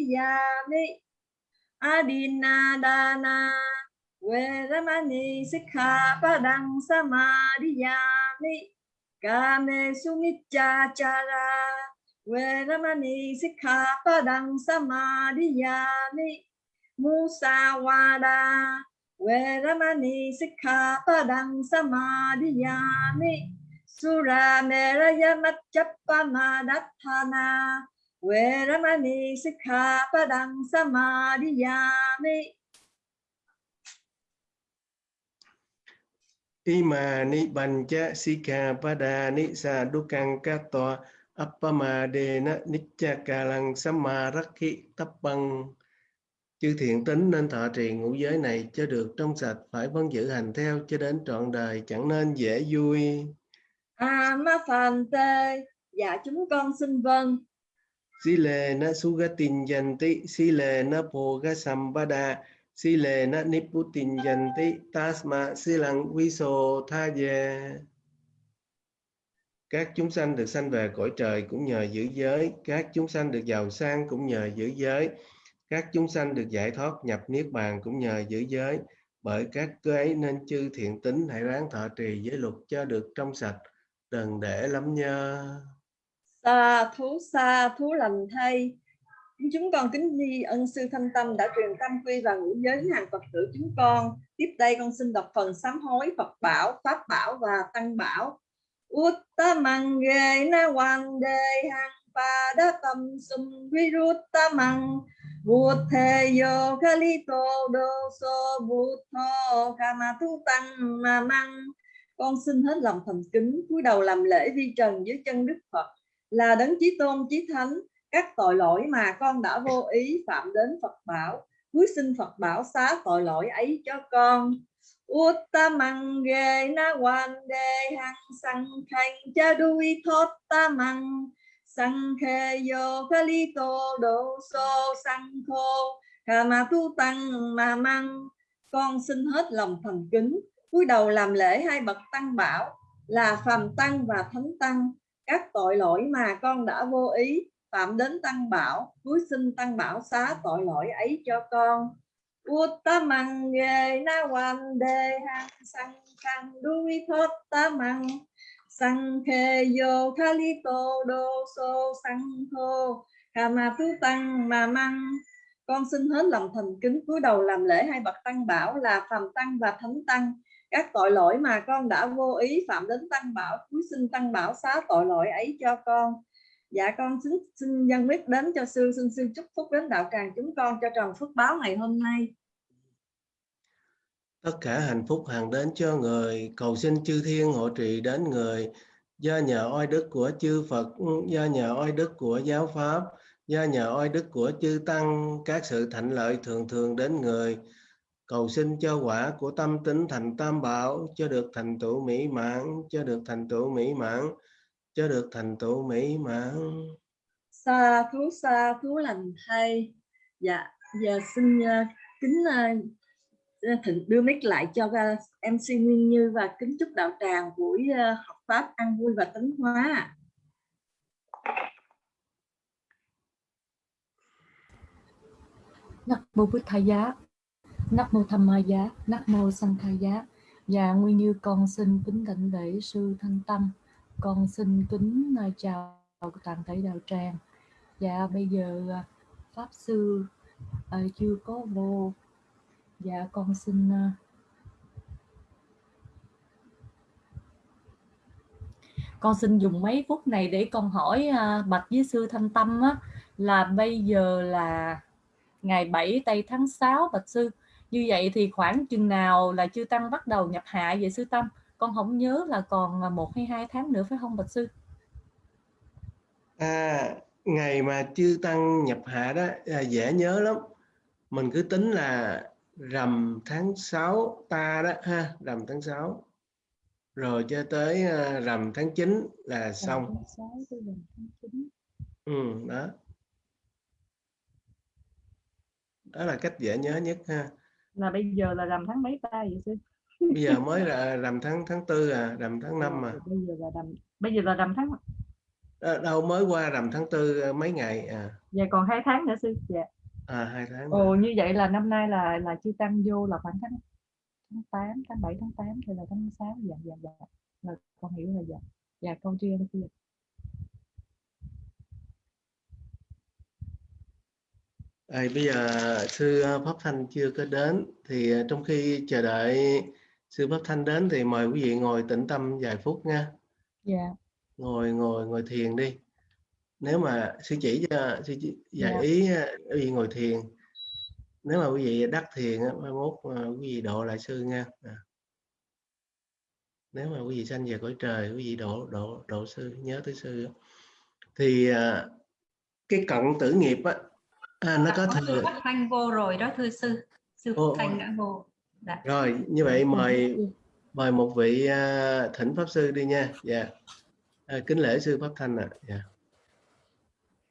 Samadhiyami Adinadana. Sikha Padang Samadhiyami Kame Sumicha Chara. Veramani Sikha Padang Samadhiyami Musawada Veramani Sikha Padang Samadhiyami Sura Meraya Machapamadathana Vedamani Sikkhapadang Samadhiyami Imani Bancha Sika Padani Sa Dukang Kato Appamadena Nicha Kalang Samarakhi Tappang Chư thiện tính nên thọ trì ngũ giới này cho được trong sạch phải vẫn giữ hành theo cho đến trọn đời chẳng nên dễ vui. À ma phàm tê, dạ chúng con xin vâng. Sile na sugatin yanti, sile na poga sambada, sile na niputin yanti, tasma silang viso thaye. Các chúng sanh được sanh về cõi trời cũng nhờ giữ giới, các chúng sanh được giàu sang cũng nhờ giữ giới các chúng sanh được giải thoát nhập niết bàn cũng nhờ giữ giới bởi các cơ ấy nên chư thiện tính hãy ráng thọ trì giới luật cho được trong sạch đừng để lắm nhơ sa thú sa thú lành thay. Chúng con kính di ân sư thanh tâm đã truyền tâm quy và ngũ giới hàng phật tử chúng con. Tiếp đây con xin đọc phần sám hối phật bảo, pháp bảo và tăng bảo. Uttamange na hoàng de hang pa đa tâm sum viruttamang. Buddhayo Kalito Doso Buddho Kamatu Tăng Ma mang. Con xin hết lòng thành kính, cúi đầu làm lễ vi trần dưới chân Đức Phật là đấng chí tôn, chí thánh, các tội lỗi mà con đã vô ý phạm đến Phật bảo. Cuối xin Phật bảo xá tội lỗi ấy cho con. Uttamang ge na wan de hang sang khanh cha đuôi thốt ta mang sang khe yo kali to do so sang khô hà ma tu tăng mà mang con xin hết lòng thành kính, cúi đầu làm lễ hai bậc tăng bảo là phàm tăng và thánh tăng các tội lỗi mà con đã vô ý phạm đến tăng bảo cuối xin tăng bảo xá tội lỗi ấy cho con. Uttamang ge na wan de hang sang khang duy thốt ta mang sang khe yo kali tô đô so sang thô. Kama tu tăng mà mang con xin hết lòng thành kính cúi đầu làm lễ hai bậc tăng bảo là phàm tăng và thánh tăng các tội lỗi mà con đã vô ý phạm đến tăng bảo cúi xin tăng bảo xá tội lỗi ấy cho con. Dạ con xin xin nhân biết đến cho sư, xin sư chúc phúc đến đạo tràng chúng con cho tròn phước báo ngày hôm nay. Tất cả hạnh phúc hàng đến cho người, cầu xin chư thiên hộ trì đến người. Do nhờ oai đức của chư Phật do nhờ oai đức của giáo pháp do nhờ oai đức của chư tăng, các sự thạnh lợi thường thường đến người cầu xin cho quả của tâm tính thành tam bảo cho được thành tựu mỹ mãn cho được thành tựu mỹ mãn cho được thành tựu mỹ mãn. Sa thú sa thú lành thay. Dạ giờ xin uh, kính uh, thịnh đưa mic lại cho uh, MC Nguyên Như và kính chúc đạo tràng buổi uh, học pháp ăn vui và tấn hóa. Nắc mô Bụt Thầy Giá, Nắc mô Tham Ma Giá, Nắc mô Sanh khai Giá. Và Nguyên Như con xin kính đảnh lễ sư Thanh Tâm, con xin kính à, chào toàn thể đạo tràng. Và bây giờ à, pháp sư uh, chưa có vô dạ con xin uh, con xin dùng mấy phút này để con hỏi uh, bạch với sư thanh tâm á, là bây giờ là ngày 7 tây tháng 6 bạch sư như vậy thì khoảng chừng nào là chư tăng bắt đầu nhập hạ về sư tâm con không nhớ là còn một hay hai tháng nữa phải không bạch sư? À ngày mà chư tăng nhập hạ đó à, dễ nhớ lắm. Mình cứ tính là rằm tháng 6 ta đó ha rằm tháng 6 rồi cho tới uh, rằm tháng 9 là xong. ừ, đó. Đó là cách dễ nhớ nhất ha là bây giờ là rằm tháng mấy ta vậy sư bây giờ mới là rằm tháng tháng tư à rằm tháng 5 mà bây giờ là rằm bây giờ là rằm tháng À, đâu mới qua rằm tháng tư à, mấy ngày à. Dạ còn hai tháng nữa sư. Dạ. À hai tháng. Ồ như vậy là năm nay là là chưa tăng vô là khoảng tháng tháng 8, tháng 7, tháng 8 thì là tháng 6 dạ dạ dạ. Là con hiểu rồi dạ. Dạ câu tri ân sư. À, bây giờ sư à, Pháp Thanh chưa có đến thì à, trong khi chờ đợi sư Pháp Thanh đến thì mời quý vị ngồi tĩnh tâm vài phút nha. Dạ. Ngồi ngồi ngồi thiền đi. Nếu mà sư chỉ cho sư chỉ dạy Dạ. ý à, quý vị ngồi thiền. Nếu mà quý vị đắc thiền á, mai mốt quý vị độ lại sư nha. À. Nếu mà quý vị sanh về cõi trời, quý vị độ độ độ sư nhớ tới sư thì cái cận tử nghiệp á à, nó có thừa sư Pháp Thanh vô rồi đó thưa sư. Sư ồ. Thanh đã vô. Dạ. rồi như vậy mời mời một vị à, thỉnh pháp sư đi nha dạ à, kính lễ sư pháp thanh ạ dạ.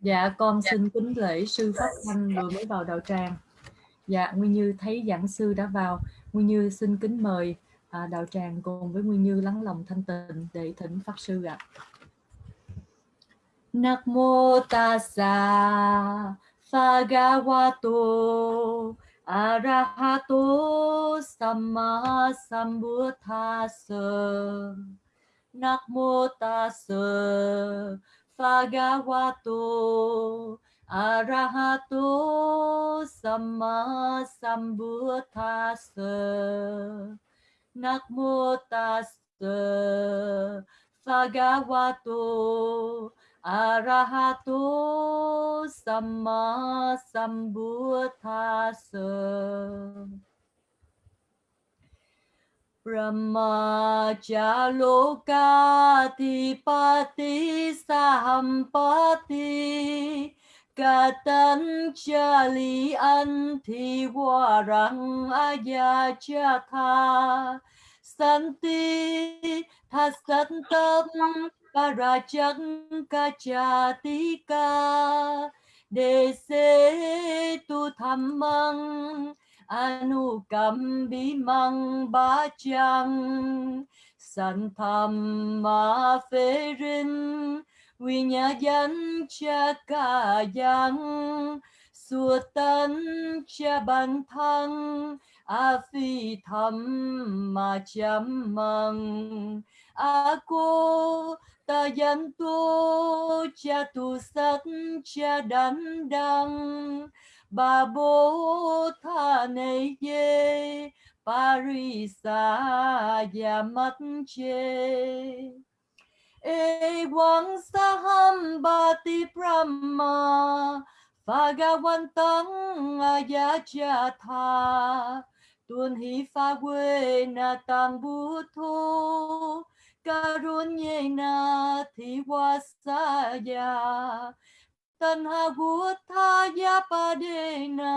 Dạ con xin kính lễ sư Pháp Thanh vừa mới vào đạo tràng. Dạ Nguyên Như thấy giảng sư đã vào. Nguyên Như xin kính mời à, đạo tràng cùng với Nguyên Như lắng lòng thanh tịnh để thỉnh pháp sư ạ. Nak mô tassa Sagawato Arahato Sama sambutase nakmutase Sagawato Arahato Sama sambutase nakmutase Sagawato Arahato Samma Sambuddhassa Brahmajalokatipati sahampati Katan Jali Anti Warang Ayajata Santi thasantam parajankachatika Dese tu Thammang Anukambimang bachang Santhamma nhà Vinyayan cha ca yang Suatan cha ban thăng, A phi tham mà cham măng. A cô ta yan tu, cha tu sát cha đan đăng bà bố tha này ye parisa ya mắt chê e quang saham bati brahma Phagawantang ayachatha tuân hi pha quê na tăng bút thô karunyena thi wasaya tanha buddhaya padena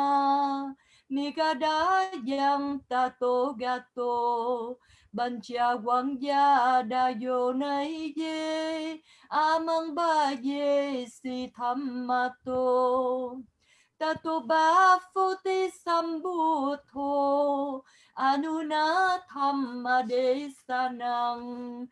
Nigadayang tato gato Bancha Wangya Dayo đa ye Amang ba ye si thammato Tato ba phuti sambutho Anuna thamma desanang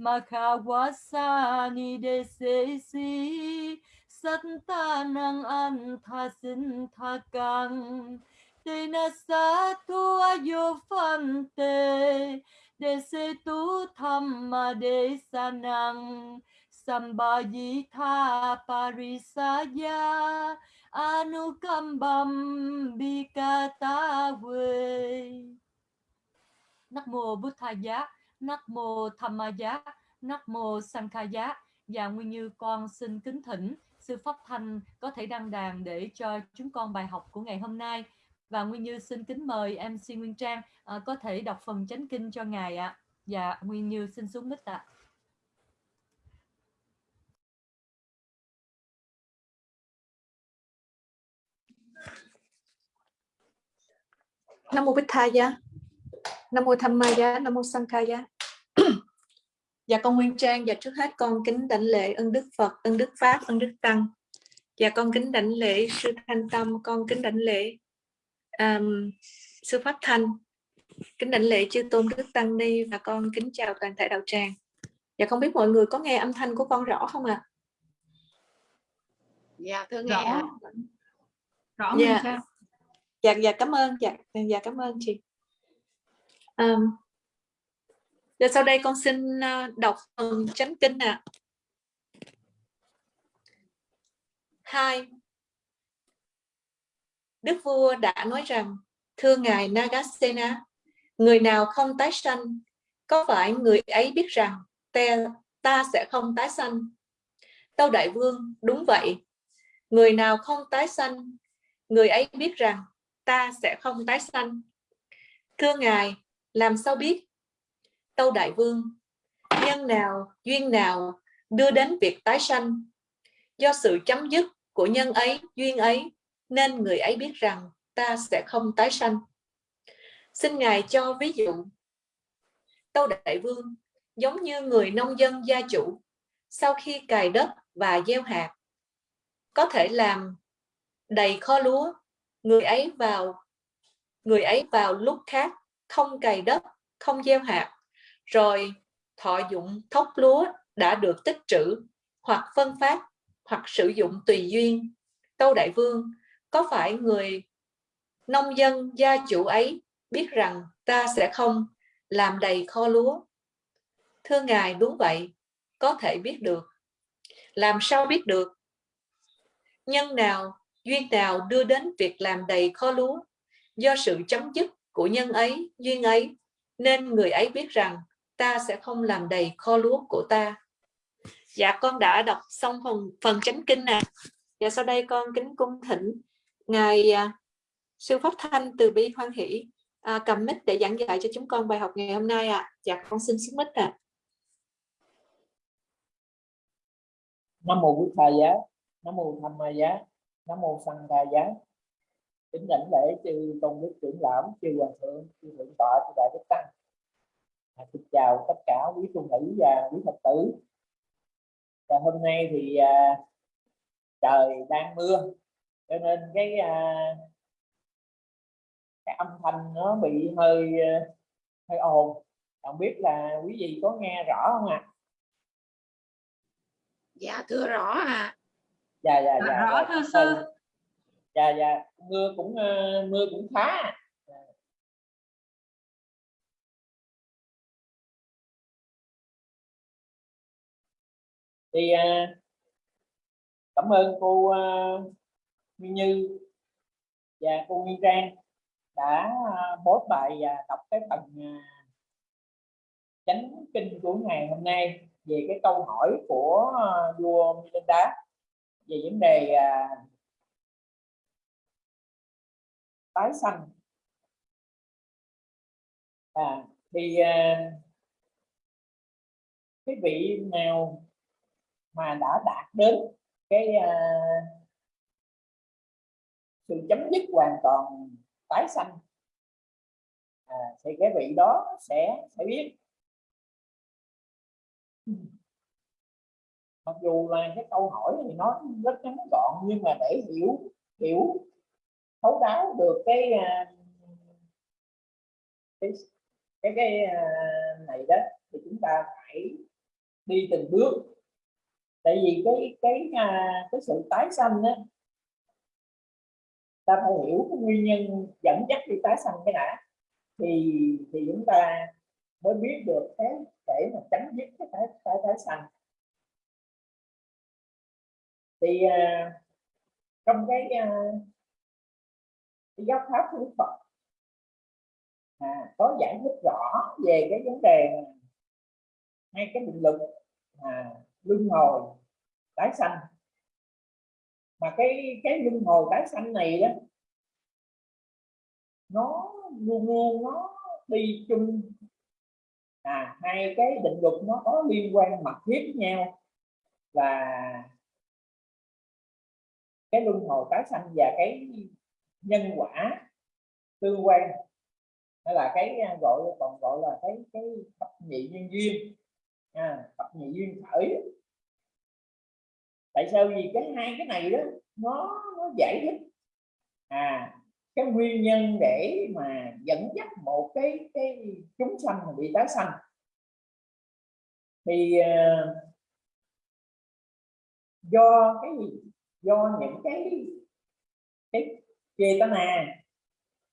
Makawasani desesi Santanang anthasinthakang Tena satu ayo fante Dese tu thamma desanang Sambayitha parisaya Anukambam bikatawe Nắc mô Bụt Thà Giá, Nắc mô Tham Ma Giá, Nắc mô Sankha Giá và Nguyên Như con xin kính thỉnh sư Pháp Thanh có thể đăng đàn để cho chúng con bài học của ngày hôm nay và Nguyên Như xin kính mời MC Nguyên Trang à, có thể đọc phần chánh kinh cho ngài ạ. Dạ Nguyên Như xin xuống mic ạ. Nam mô Bích Tha Nam mô Tham Ma Nam mô Sankha Dạ con Nguyên Trang và trước hết con kính đảnh lễ ân đức Phật, ân đức Pháp, ân đức Tăng. Dạ con kính đảnh lễ sư Thanh Tâm, con kính đảnh lễ um, sư Pháp Thanh, kính đảnh lễ chư tôn đức Tăng Ni và con kính chào toàn thể đạo tràng. Dạ không biết mọi người có nghe âm thanh của con rõ không ạ? À? dạ thưa nghe rõ ạ. rõ Dạ. sao dạ dạ cảm ơn dạ dạ cảm ơn chị um, rồi sau đây con xin ờ, đọc phần chánh kinh ạ. Hai. Đức vua đã nói rằng thưa ngài Nagasena người nào không tái sanh có phải người ấy biết rằng ta, ta sẽ không tái sanh? Tâu Đại Vương đúng vậy. Người nào không tái sanh người ấy biết rằng ta sẽ không tái sanh. Thưa ngài làm sao biết? Tâu đại vương, nhân nào, duyên nào đưa đến việc tái sanh? Do sự chấm dứt của nhân ấy, duyên ấy, nên người ấy biết rằng ta sẽ không tái sanh. Xin ngài cho ví dụ. Tâu đại vương, giống như người nông dân gia chủ, sau khi cài đất và gieo hạt, có thể làm đầy kho lúa, người ấy vào, người ấy vào lúc khác không cày đất, không gieo hạt rồi, thọ dụng thóc lúa đã được tích trữ hoặc phân phát hoặc sử dụng tùy duyên. Tâu đại vương, có phải người nông dân gia chủ ấy biết rằng ta sẽ không làm đầy kho lúa? Thưa ngài, đúng vậy, có thể biết được. Làm sao biết được? Nhân nào, duyên nào đưa đến việc làm đầy kho lúa? Do sự chấm dứt của nhân ấy, duyên ấy, nên người ấy biết rằng ta sẽ không làm đầy kho lúa của ta. Dạ con đã đọc xong phần phần chánh kinh nè. Dạ sau đây con kính cung thỉnh ngài à, sư pháp thanh từ bi hoan hỷ à, cầm mic để giảng dạy cho chúng con bài học ngày hôm nay ạ. Dạ con xin xuống mic ạ. Nam mô quý thầy giá nam mô tham ma giá nam mô sanh đà giá. Kính đảnh lễ chư tôn đức trưởng lão chư hoàng thượng chư thượng tọa chư đại đức tăng à, xin chào tất cả quý tu nữ và quý phật tử. Và hôm nay thì à, trời đang mưa cho nên cái à, cái âm thanh nó bị hơi à, hơi ồn. Không biết là quý vị có nghe rõ không ạ? À? dạ thưa rõ ạ. Dạ dạ Dạ, dạ rõ dạ, thưa sư. dạ dạ mưa cũng ờ, mưa cũng khá thì à, cảm ơn cô à, ờ, Nguyên Như và cô Nguyên Trang đã ờ, post bài và đọc cái phần chánh kinh của ngày hôm nay về cái câu hỏi của vua vua Milinda về vấn đề à, tái sanh. À, thì à, cái vị nào mà đã đạt đến cái uh, sự chấm dứt hoàn toàn tái sanh. À, thì cái vị đó sẽ sẽ biết. Mặc dù là cái câu hỏi thì nó rất ngắn gọn nhưng mà để hiểu hiểu thấu đáo được cái ờ, cái cái, cái ờ, này đó thì chúng ta phải đi từng bước tại vì cái cái à, cái sự tái sanh đó ta phải hiểu cái nguyên nhân dẫn dắt đi tái sanh cái đã. Thì thì chúng ta mới biết được cái để mà tránh dứt cái tái tái, tái sanh. Thì à, trong cái, à, cái giáo pháp của Đức Phật à, có giải thích rõ về cái vấn đề hai cái định lực à, luân hồi tái sanh. Mà cái cái luân hồi tái sanh này đó nó luôn luôn nó đi chung. À hai cái định luật nó có liên quan mật thiết với nhau. Và cái luân hồi tái sanh và cái nhân quả tương quan hay là cái à, gọi còn gọi là cái cái thập nhị nhân duyên. À, thập nhị duyên khởi tại sao? Vì cái hai cái này đó nó nó giải thích. À cái nguyên nhân để mà dẫn dắt một cái cái chúng sanh mà bị tái sanh. Thì uh, do cái gì? Do những cái cái chê tá na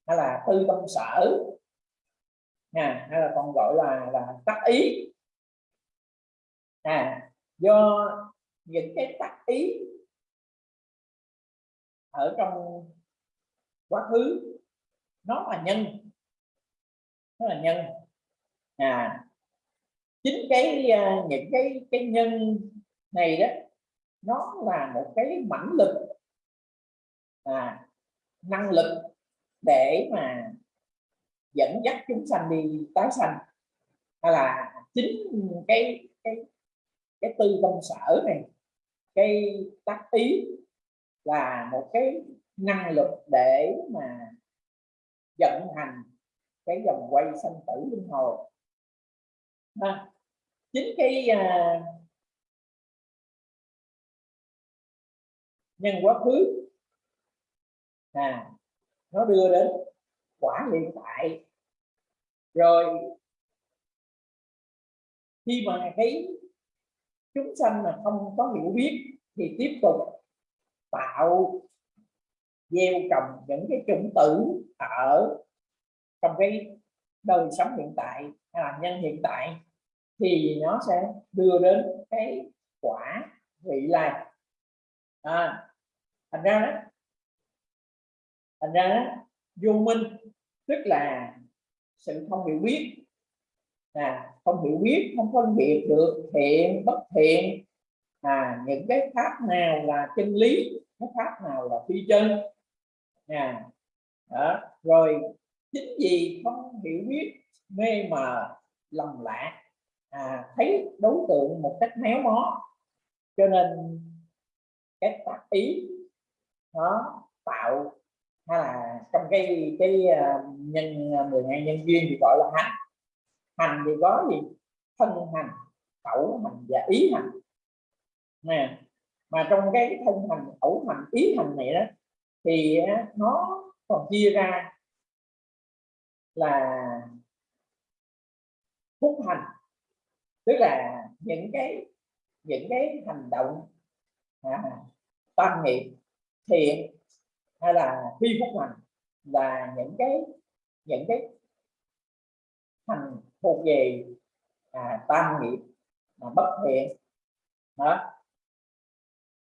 hay là tư tâm sở à, hay là còn gọi là là tác ý. À do những cái tác ý ở trong quá khứ nó là nhân nó là nhân. À chính cái à, những cái cái nhân này đó nó là một cái mãnh lực à, năng lực để mà dẫn dắt chúng sanh đi tái sanh. Hay là chính cái cái cái tư tâm sở này cái tác ý là một cái năng lực để mà vận hành cái dòng quay sanh tử luân hồi. À, chính cái à, nhân quá khứ à nó đưa đến quả hiện tại. Rồi khi mà cái chúng sanh mà không có hiểu biết thì tiếp tục tạo gieo trồng những cái chủng tử ở trong cái đời sống hiện tại hay là nhân hiện tại thì nó sẽ đưa đến cái quả vị lai. À, thành ra đó thành ra đó vô minh tức là sự không hiểu biết à, không hiểu biết không phân biệt được thiện bất thiện à, những cái pháp nào là chân lý cái pháp nào là phi chân à, đó. rồi chính vì không hiểu biết mê mờ lầm lạc à, thấy đối tượng một cách méo mó cho nên cái tác ý nó tạo hay là trong cái cái uh, nhân à, 12 nhân duyên thì gọi là hạnh hành thì có gì? Thân hành khẩu hành và ý hành. Nè mà trong cái thân hành khẩu hành ý hành này đó thì nó còn chia ra là phúc hành. Tức là những cái những cái hành động à, tâm nghiệp thiện hay là phi phúc hành là những cái những cái thuộc về à, tam nghiệp mà bất thiện. Đó.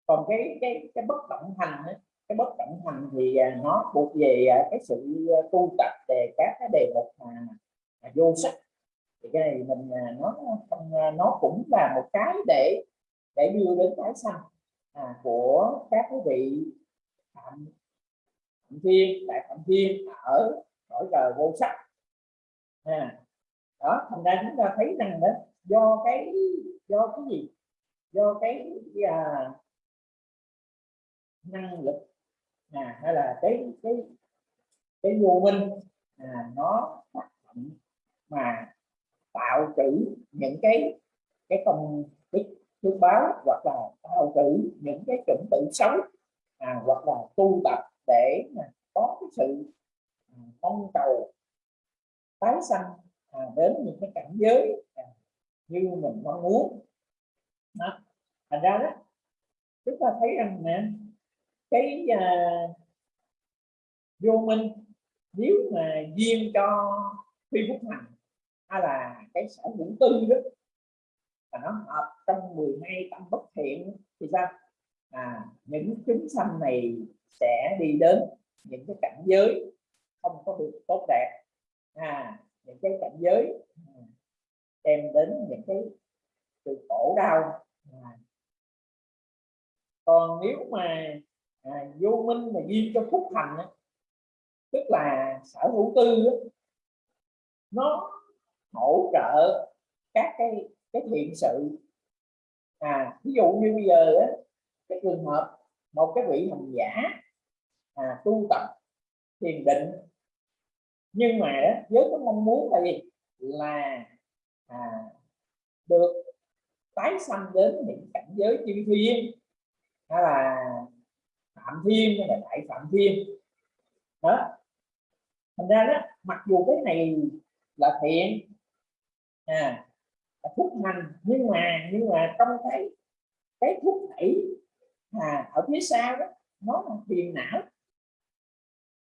Còn cái cái cái bất động hành ấy, cái bất động hành thì à, nó thuộc về à, cái sự à, tu tập về các cái đề mục mà, mà vô sắc. Thì cái này mình à, nó không à, nó cũng là một cái để để đưa đến cái sanh à, của các cái vị phạm thiên đại phạm thiên ở cõi trời vô sắc. À, đó thành ra chúng ta thấy rằng đó do cái do cái gì? Do cái, cái à, năng lực à, hay là cái cái cái vô minh à, nó tác động mà tạo trữ những cái cái công đức phước báo hoặc là tạo trữ những cái chuẩn tự xấu à, hoặc là tu tập để mà có cái sự à, mong cầu tái sanh à, đến những cái cảnh giới à, như mình mong muốn. Đó. thành ra đó chúng ta thấy rằng nè cái à, vô minh nếu mà duyên cho phi phúc hành hay là cái sở hữu tư đó và nó hợp trong 12 tâm bất thiện thì sao? À những chúng sanh này sẽ đi đến những cái cảnh giới không có được tốt đẹp. À những cái cảnh giới ừ, đem đến những cái sự khổ đau à. còn nếu mà à, vô minh mà duyên cho phúc thành á, tức là sở hữu tư á, nó hỗ trợ các cái cái thiện sự à ví dụ như bây giờ á, cái trường hợp một cái vị hành giả à, tu tập thiền định nhưng mà đó, với cái mong muốn là gì? Là à, được tái sanh đến những cảnh giới chư thiên. Hay là phạm thiên hay là đại phạm thiên. Đó. Thành ra đó mặc dù cái này là thiện à là phúc hành nhưng mà nhưng mà trong cái cái thúc đẩy à, ở phía sau đó nó là phiền não.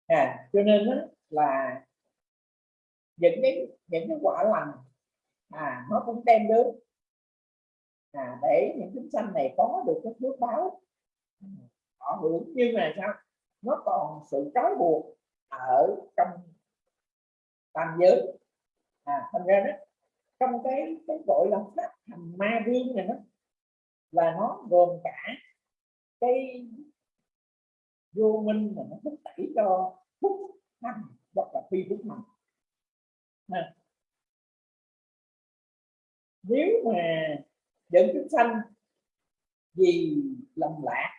À, cho nên đó là những cái những cái quả lành à, nó cũng đem đến. À, để những chúng sanh này có được cái phước báo. Ừ, họ hưởng. Nhưng mà sao? Nó còn sự trói buộc ở trong tam giới. À, thành ra đó trong cái cái gọi là pháp thành ma viên này đó là nó gồm cả cái vô minh mà nó thúc đẩy cho phúc hành hoặc là phi phúc hành nếu mà dẫn chúng sanh vì lòng lạc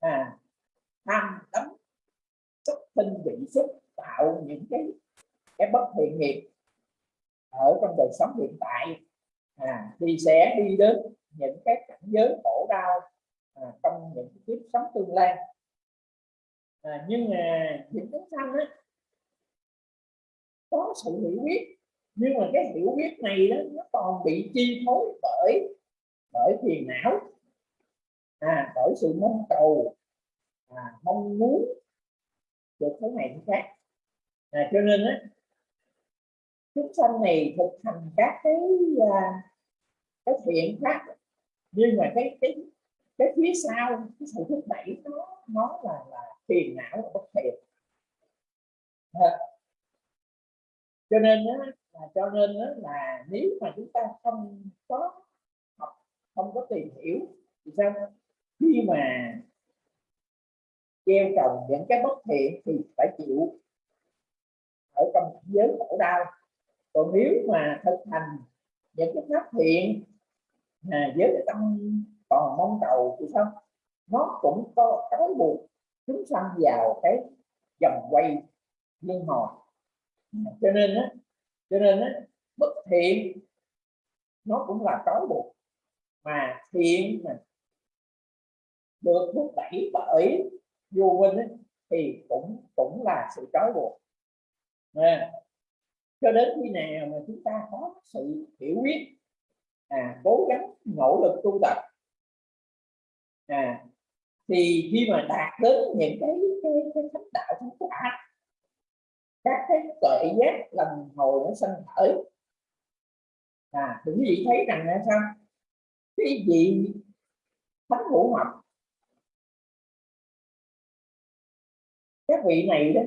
à tham đắm xúc tinh bị xúc tạo những cái cái bất thiện nghiệp ở trong đời sống hiện tại à, thì sẽ đi đến những cái cảnh giới khổ đau à, trong những kiếp sống tương lai. À, nhưng mà những chúng sanh á có sự hiểu biết. Nhưng mà cái hiểu biết này đó nó còn bị chi phối bởi bởi phiền não. À, bởi sự mong cầu à, mong muốn được thế này thế khác. À, cho nên á chúng sanh này thực hành các cái à, cái thiện khác nhưng mà cái cái cái phía sau cái sự thúc đẩy nó nó là là phiền não và bất thiện. À cho nên đó, là cho nên đó là nếu mà chúng ta không có học không có tìm hiểu thì sao? Khi mà gieo trồng những cái bất thiện thì phải chịu ở trong giới khổ đau. Còn nếu mà thực hành những cái pháp thiện à, với cái tâm còn mong cầu thì sao? Nó cũng có cái buộc chúng sanh vào cái vòng quay liên hồi cho nên á cho nên á bất thiện nó cũng là trói buộc mà thiện mà được thúc đẩy bởi vô minh ấy, thì cũng cũng là sự trói buộc. À, cho đến khi nào mà chúng ta có sự hiểu biết à, cố gắng nỗ lực tu tập à, thì khi mà đạt đến những cái cái cái thánh đạo thánh quả các cái tuệ giác lần hồi nó sanh khởi. À thì quý vị thấy rằng là sao? Cái gì thánh hữu học các vị này đó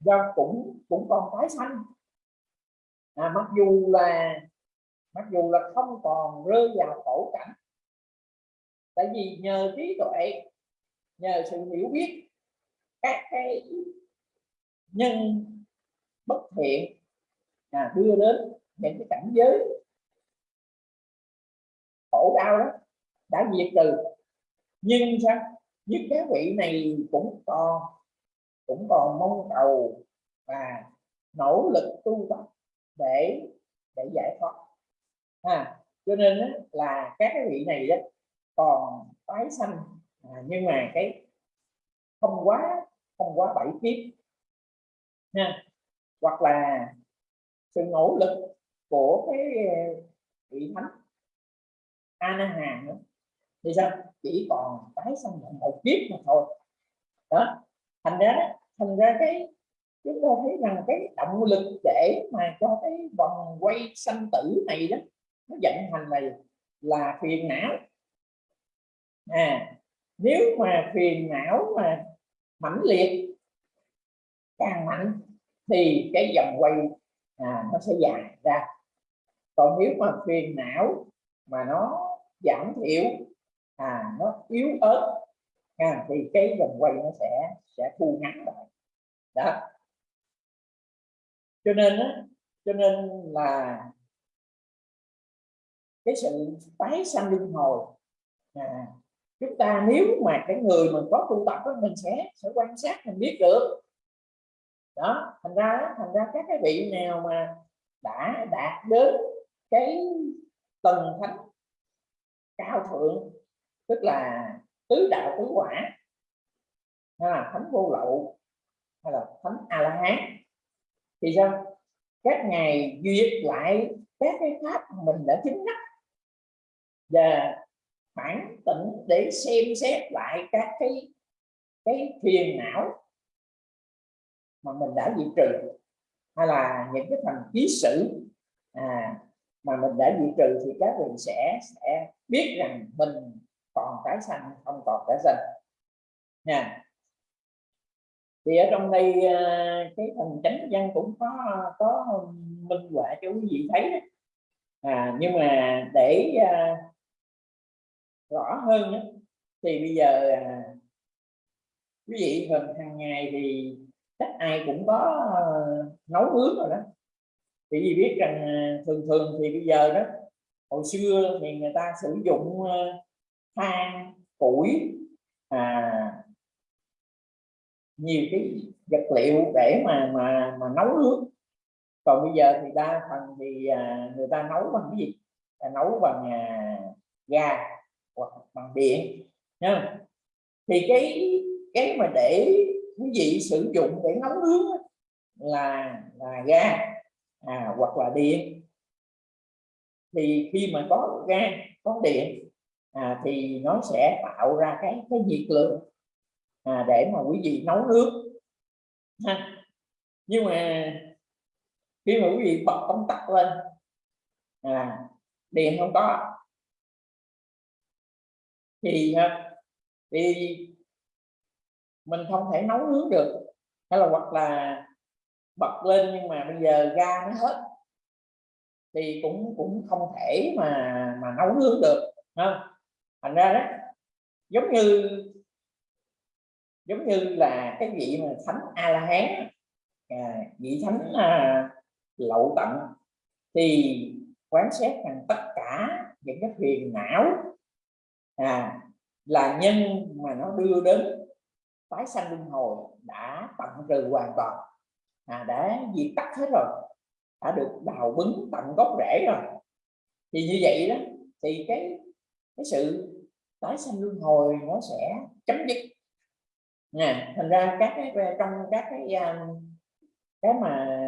do cũng cũng còn tái sanh. À, mặc dù là mặc dù là không còn rơi vào khổ cảnh. Tại vì nhờ trí tuệ nhờ sự hiểu biết các cái nhân bất thiện à, đưa đến những cái cảnh giới khổ đau đó đã diệt trừ. Nhưng sao? Nhưng các vị này cũng còn cũng còn mong cầu và nỗ lực tu tập để để giải thoát. À, cho nên đó, là các cái vị này đó còn tái sanh. À, nhưng mà cái không quá không quá bảy kiếp. Ha hoặc là sự nỗ lực của cái ờ, vị thánh Ana Hà nữa. Thì sao? Chỉ còn tái sanh một kiếp mà thôi. Đó. Thành ra thành ra cái, chúng ta thấy rằng cái động lực để mà cho cái vòng quay sanh tử này đó, nó vận hành này là phiền não. À nếu mà phiền não mà mãnh liệt, càng mạnh thì cái vòng quay à, nó sẽ dài ra. Còn nếu mà phiền não mà nó giảm thiểu à nó yếu ớt à, thì cái vòng quay nó sẽ sẽ thu ngắn lại. Đó. Cho nên á cho nên là cái sự tái sanh luân hồi à, chúng ta nếu mà cái người mình có tu tập đó, mình sẽ sẽ quan sát mình biết được đó, thành ra thành ra các cái vị nào mà đã đạt đến cái tầng thánh cao thượng, tức là tứ đạo tứ quả, hay là thánh vô lậu, hay là thánh a la hán thì sao? Các ngài duyệt lại các cái pháp mình đã chứng đắc và phản tỉnh để xem xét lại các cái cái phiền não mà mình đã diệt trừ hay là những cái thành ký sử à, mà mình đã diệt trừ thì các vị sẽ sẽ biết rằng mình còn tái sanh không còn tái sanh nha thì ở trong đây à, cái phần chánh văn cũng có có minh họa cho quý vị thấy đó. À, nhưng mà để à, rõ hơn đó, thì bây giờ à, quý vị phần hàng ngày thì chắc ai cũng có ờ, nấu nướng rồi đó. Thì vì biết rằng ờ, thường thường thì bây giờ đó hồi xưa thì người ta sử dụng ờ, than củi à, nhiều cái vật liệu để mà mà mà nấu nước. Còn bây giờ thì đa phần thì à, người ta nấu bằng cái gì? À, nấu bằng à, ga hoặc bằng điện nha thì cái cái mà để quý vị sử dụng để nấu nướng là là ga à, hoặc là điện thì khi mà có ga có điện à, thì nó sẽ tạo ra cái cái nhiệt lượng à, để mà quý vị nấu nước ha. nhưng mà khi mà quý vị bật công tắc lên à, điện không có thì à, thì mình không thể nấu nướng được hay là hoặc là bật lên nhưng mà bây giờ ga nó hết. Thì cũng cũng không thể mà mà nấu nướng được ha thành ra đó giống như giống như là cái vị mà thánh a la hán à, vị thánh à, lậu tận thì quán xét rằng tất cả những cái phiền não à, là nhân mà nó đưa đến tái sanh luân hồi đã tận trừ hoàn toàn. À, đã diệt tắt hết rồi đã được đào bứng tận gốc rễ rồi. Thì như vậy đó thì cái cái sự tái sanh luân hồi nó sẽ chấm dứt. Nè thành ra các cái trong các cái à, cái mà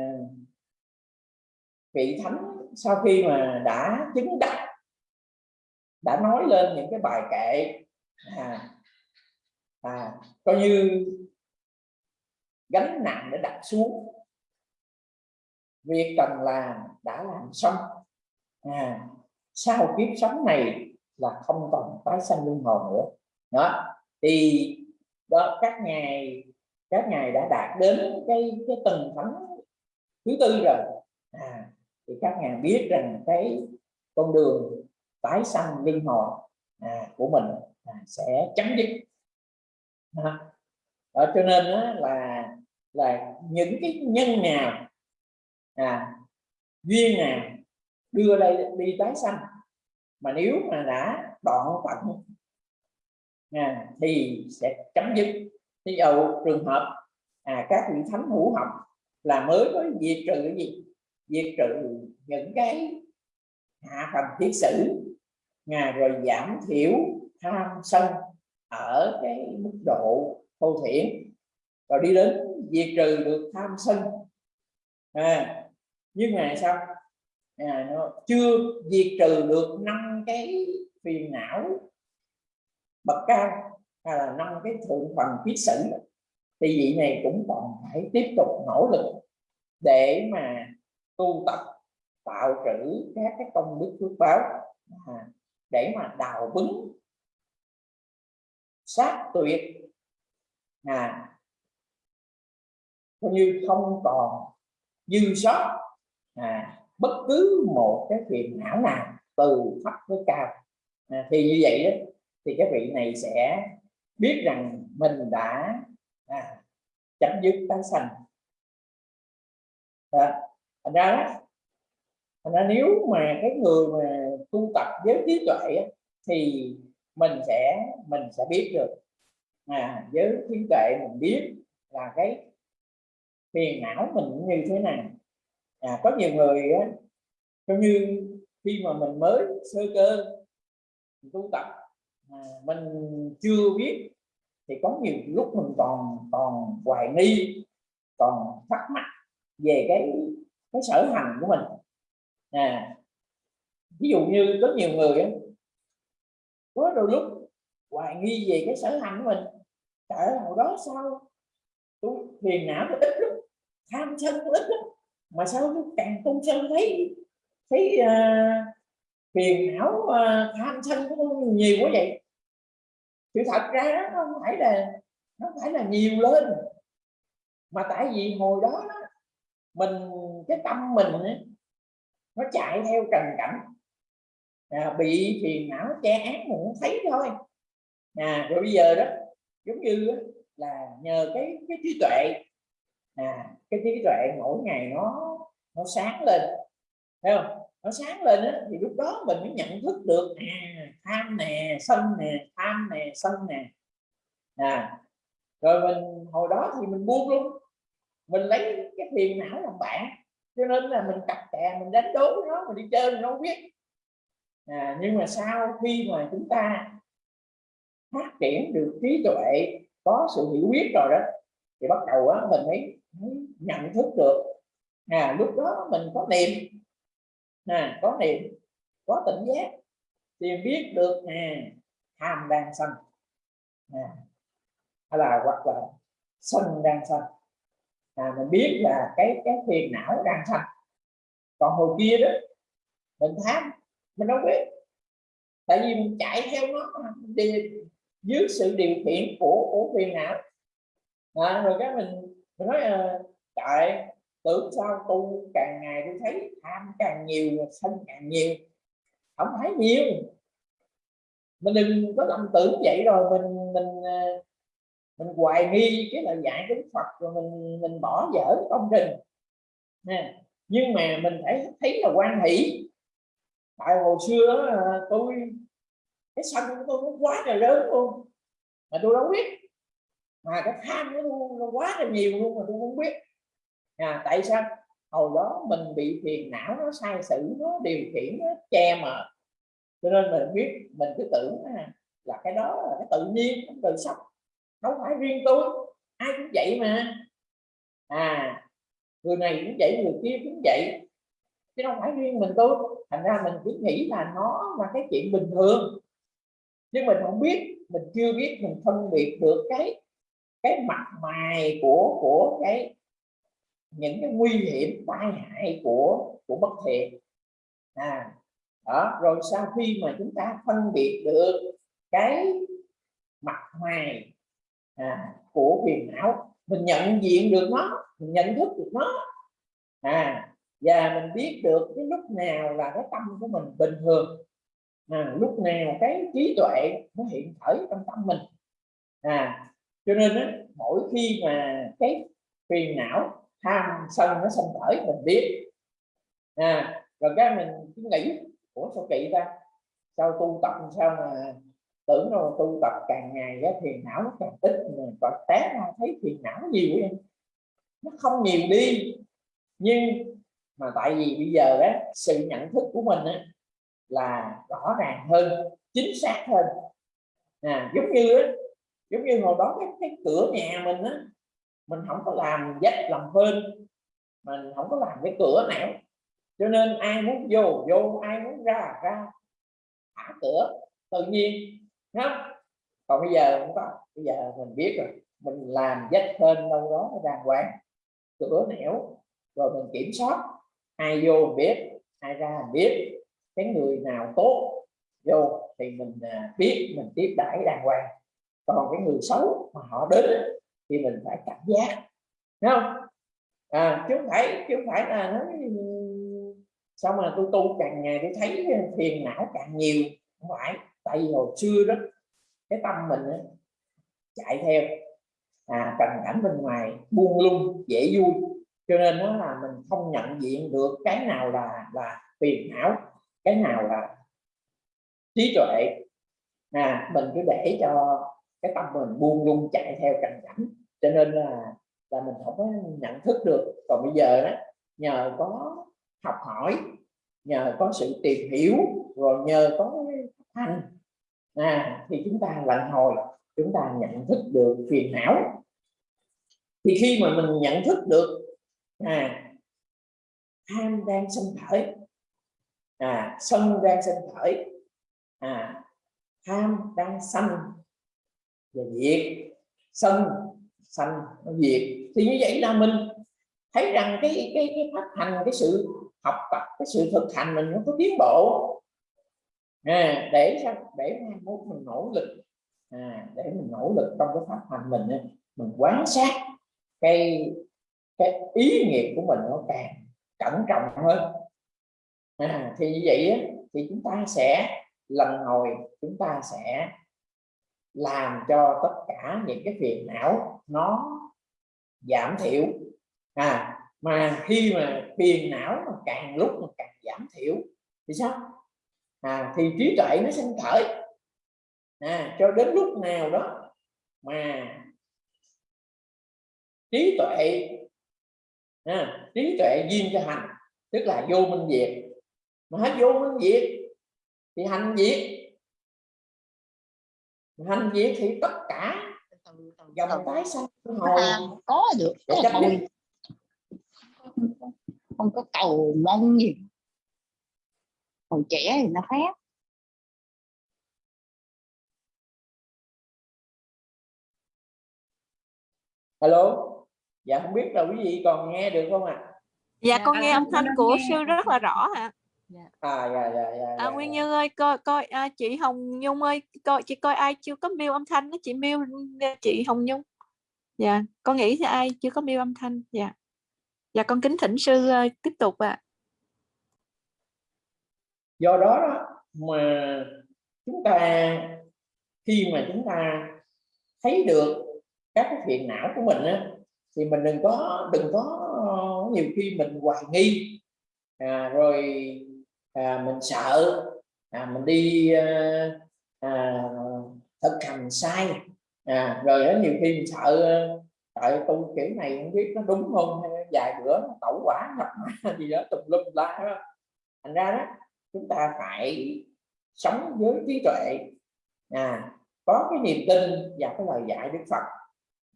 vị thánh sau khi mà đã chứng đắc đã nói lên những cái bài kệ à, à, coi như gánh nặng để đặt xuống. Việc cần làm đã làm xong. À, sau kiếp sống này là không còn tái sanh luân hồi nữa. Đó thì đó các ngài các ngài đã đạt đến cái cái tầng thánh thứ tư rồi. À, thì các ngài biết rằng cái con đường tái sanh luân hồi à, của mình à, sẽ chấm dứt đó, cho nên đó là là những cái nhân nào à, duyên nào đưa đây đi tái sanh mà nếu mà đã đoạn tận à, thì sẽ chấm dứt. Ví dụ trường hợp à, các vị thánh hữu học là mới có diệt trừ cái gì? Diệt trừ những cái hạ phần thiết sử à, rồi giảm thiểu tham sân ở cái mức độ thô thiển rồi đi đến diệt trừ được tham sân. À, nhưng mà sao? À, nó chưa diệt trừ được năm cái phiền não bậc cao hay là năm cái thượng phần kiết sử thì vị này cũng còn phải tiếp tục nỗ lực để mà tu tập tạo trữ các cái công đức phước báo à, để mà đào bứng sát tuyệt. À coi như không còn dư sót. À, bất cứ một cái phiền não nào từ thấp tới cao. À, thì như vậy đó thì các vị này sẽ biết rằng mình đã à, chấm dứt tái sanh. À, thành ra đó thành ra nếu mà cái người mà tu tập với trí tuệ thì mình sẽ mình sẽ biết được à, với trí tuệ mình biết là cái phiền não mình như thế nào. À, có nhiều người á, giống như khi mà mình mới sơ cơ tu tập à, mình chưa biết thì có nhiều lúc mình còn còn hoài nghi còn thắc mắc về cái cái sở hành của mình. À ví dụ như có nhiều người có đôi lúc hoài nghi về cái sở hành của mình. Tại hồi đó sao tôi phiền não tôi ít lắm tham sân tôi ít lắm. Mà sao tôi càng tu sân thấy thấy uh, phiền não uh, tham sân của tôi nhiều quá vậy. Sự thật ra nó không phải là nó phải là nhiều lên. Mà tại vì hồi đó, mình cái tâm mình nó chạy theo trần cảnh à, bị phiền não che án mình thấy thôi. À, rồi bây giờ đó giống như đó, là nhờ cái cái trí tuệ. À, cái trí tuệ mỗi ngày nó nó sáng lên thấy không? Nó sáng lên đó, thì lúc đó mình mới nhận thức được à, tham nè sân nè tham nè sân nè. À, rồi mình hồi đó thì mình buông luôn. Mình lấy cái phiền não làm bạn cho nên là mình cặp kè mình đánh đố nó mình đi chơi mình không biết à, nhưng mà sau khi mà chúng ta phát triển được trí tuệ có sự hiểu biết rồi đó thì bắt đầu á mình mới, mới nhận thức được. À lúc đó mình có niệm à, có niệm có tỉnh giác thì biết được à tham đang sân à, hay là hoặc là sân đang sân à, mình biết là cái cái phiền não đang sanh. Còn hồi kia đó mình tham mình đâu biết tại vì mình chạy theo nó đi dưới sự điều khiển của của phiền não à, rồi cái mình mình nói à, trời tưởng sao tu càng ngày tôi thấy tham càng nhiều sân càng nhiều. Không thấy nhiều. Mình đừng có lầm tưởng vậy rồi mình mình ờ, mình hoài nghi cái lời dạy của Phật rồi mình mình bỏ dở công trình nè nhưng mà mình phải thấy là quan hỷ tại hồi xưa đó à, tôi cái sân của tôi nó quá là lớn luôn. Mà tôi đâu biết. Mà cái tham của tôi nó quá là nhiều luôn mà tôi không biết. À, tại sao? Hồi đó mình bị phiền não nó sai sử nó điều khiển nó che mờ. Cho nên mình biết mình cứ tưởng là cái đó là cái tự nhiên cái tự sắp. Đâu phải riêng tôi ai cũng vậy mà. À người này cũng vậy người kia cũng vậy chứ không phải riêng mình tôi. Thành ra mình cứ nghĩ là nó là cái chuyện bình thường. Nhưng mình không biết mình chưa biết mình phân biệt được cái cái mặt mày của của cái những cái nguy hiểm tai hại của của bất thiện. À đó rồi sau khi mà chúng ta phân biệt được cái mặt mày à, của phiền não mình nhận diện được nó mình nhận thức được nó. À và mình biết được cái lúc nào là cái tâm của mình bình thường. À, lúc nào cái trí tuệ nó hiện khởi trong tâm mình. À cho nên á, mỗi khi mà cái phiền não tham sân nó sanh khởi mình biết. À rồi cái mình cứ nghĩ của sao kỵ ta? Sao tu tập sao mà tưởng đâu tu tập càng ngày cái phiền não nó càng ít còn té ra thấy phiền não nhiều em nó không nhiều đi. Nhưng mà tại vì bây giờ á sự nhận thức của mình á là rõ ràng hơn chính xác hơn. À, giống như á, giống như hồi đó cái, cái cửa nhà mình á mình không có làm dách làm phên mình không có làm cái cửa nào cho nên ai muốn vô vô ai muốn ra ra thả cửa tự nhiên không? Còn bây giờ không có bây giờ mình biết rồi mình làm dách phên đâu đó đàng hoàng cửa nẻo rồi mình kiểm soát ai vô biết ai ra biết cái người nào tốt vô thì mình à, biết mình tiếp đãi đàng hoàng. Còn cái người xấu mà họ đến thì mình phải cảnh giác Thấy không? À chứ không phải chứ không phải là nói sao mà tôi tu càng ngày tôi thấy phiền não càng nhiều không phải. Tại vì hồi xưa đó cái tâm mình chạy theo à, trần cảnh bên ngoài buông lung dễ vui cho nên nó là mình không nhận diện được cái nào là là phiền não cái nào là trí tuệ. À mình cứ để cho cái tâm mình buông lung chạy theo trần cảnh. Cho nên là là mình không có nhận thức được. Còn bây giờ đó nhờ có học hỏi nhờ có sự tìm hiểu rồi nhờ có hành à, thì chúng ta lần hồi chúng ta nhận thức được phiền não. Thì khi mà mình nhận thức được à tham đang sinh khởi. À sân đang sinh khởi. À tham đang sanh. Và diệt sân sanh nó diệt thì như vậy là mình thấy rằng cái cái cái phát hành cái sự học tập cái sự thực hành mình nó có tiến bộ. À, để sao để mai mốt mình nỗ lực. À, để mình nỗ lực trong cái pháp hành mình mình quán sát cái cái ý nghiệp của mình nó càng cẩn trọng hơn. À, thì như vậy thì chúng ta sẽ lần hồi chúng ta sẽ làm cho tất cả những cái phiền não nó giảm thiểu. À mà khi mà phiền não mà càng lúc mà càng giảm thiểu thì sao? À, thì trí tuệ nó sinh khởi. À, cho đến lúc nào đó mà trí tuệ à, trí tuệ duyên cho hành tức là vô minh diệt. Mà hết vô minh diệt thì hành diệt. Hành diệt thì tất cả dòng tái sanh hồi có được có thôi không có cầu mong gì. Hồi trẻ thì nó khác. Alo dạ không biết là quý vị còn nghe được không ạ? À? dạ con nghe âm thanh của sư rất là rõ hả à dạ dạ dạ, à, dạ. Nguyên dạ. Như ơi coi coi à, chị Hồng Nhung ơi coi chị coi ai chưa có mail âm thanh đó chị mail chị Hồng Nhung. Dạ con nghĩ thì ai chưa có mail âm thanh? Dạ. Dạ con kính thỉnh sư uh, tiếp tục ạ. Do đó, đó mà chúng ta khi mà chúng ta thấy được các cái phiền não của mình á, thì mình đừng có đừng có ờ, nhiều khi mình hoài nghi. À, rồi à, mình sợ. À, mình đi à, à, thực hành sai. À, rồi đó nhiều khi mình sợ ờ, tại tu kiểu này không biết nó đúng không? Hay vài bữa tẩu quả nhập ma gì đó tùm lum la đó thành ra đó chúng ta phải sống với trí tuệ. À, có cái niềm tin và cái lời dạy đức phật.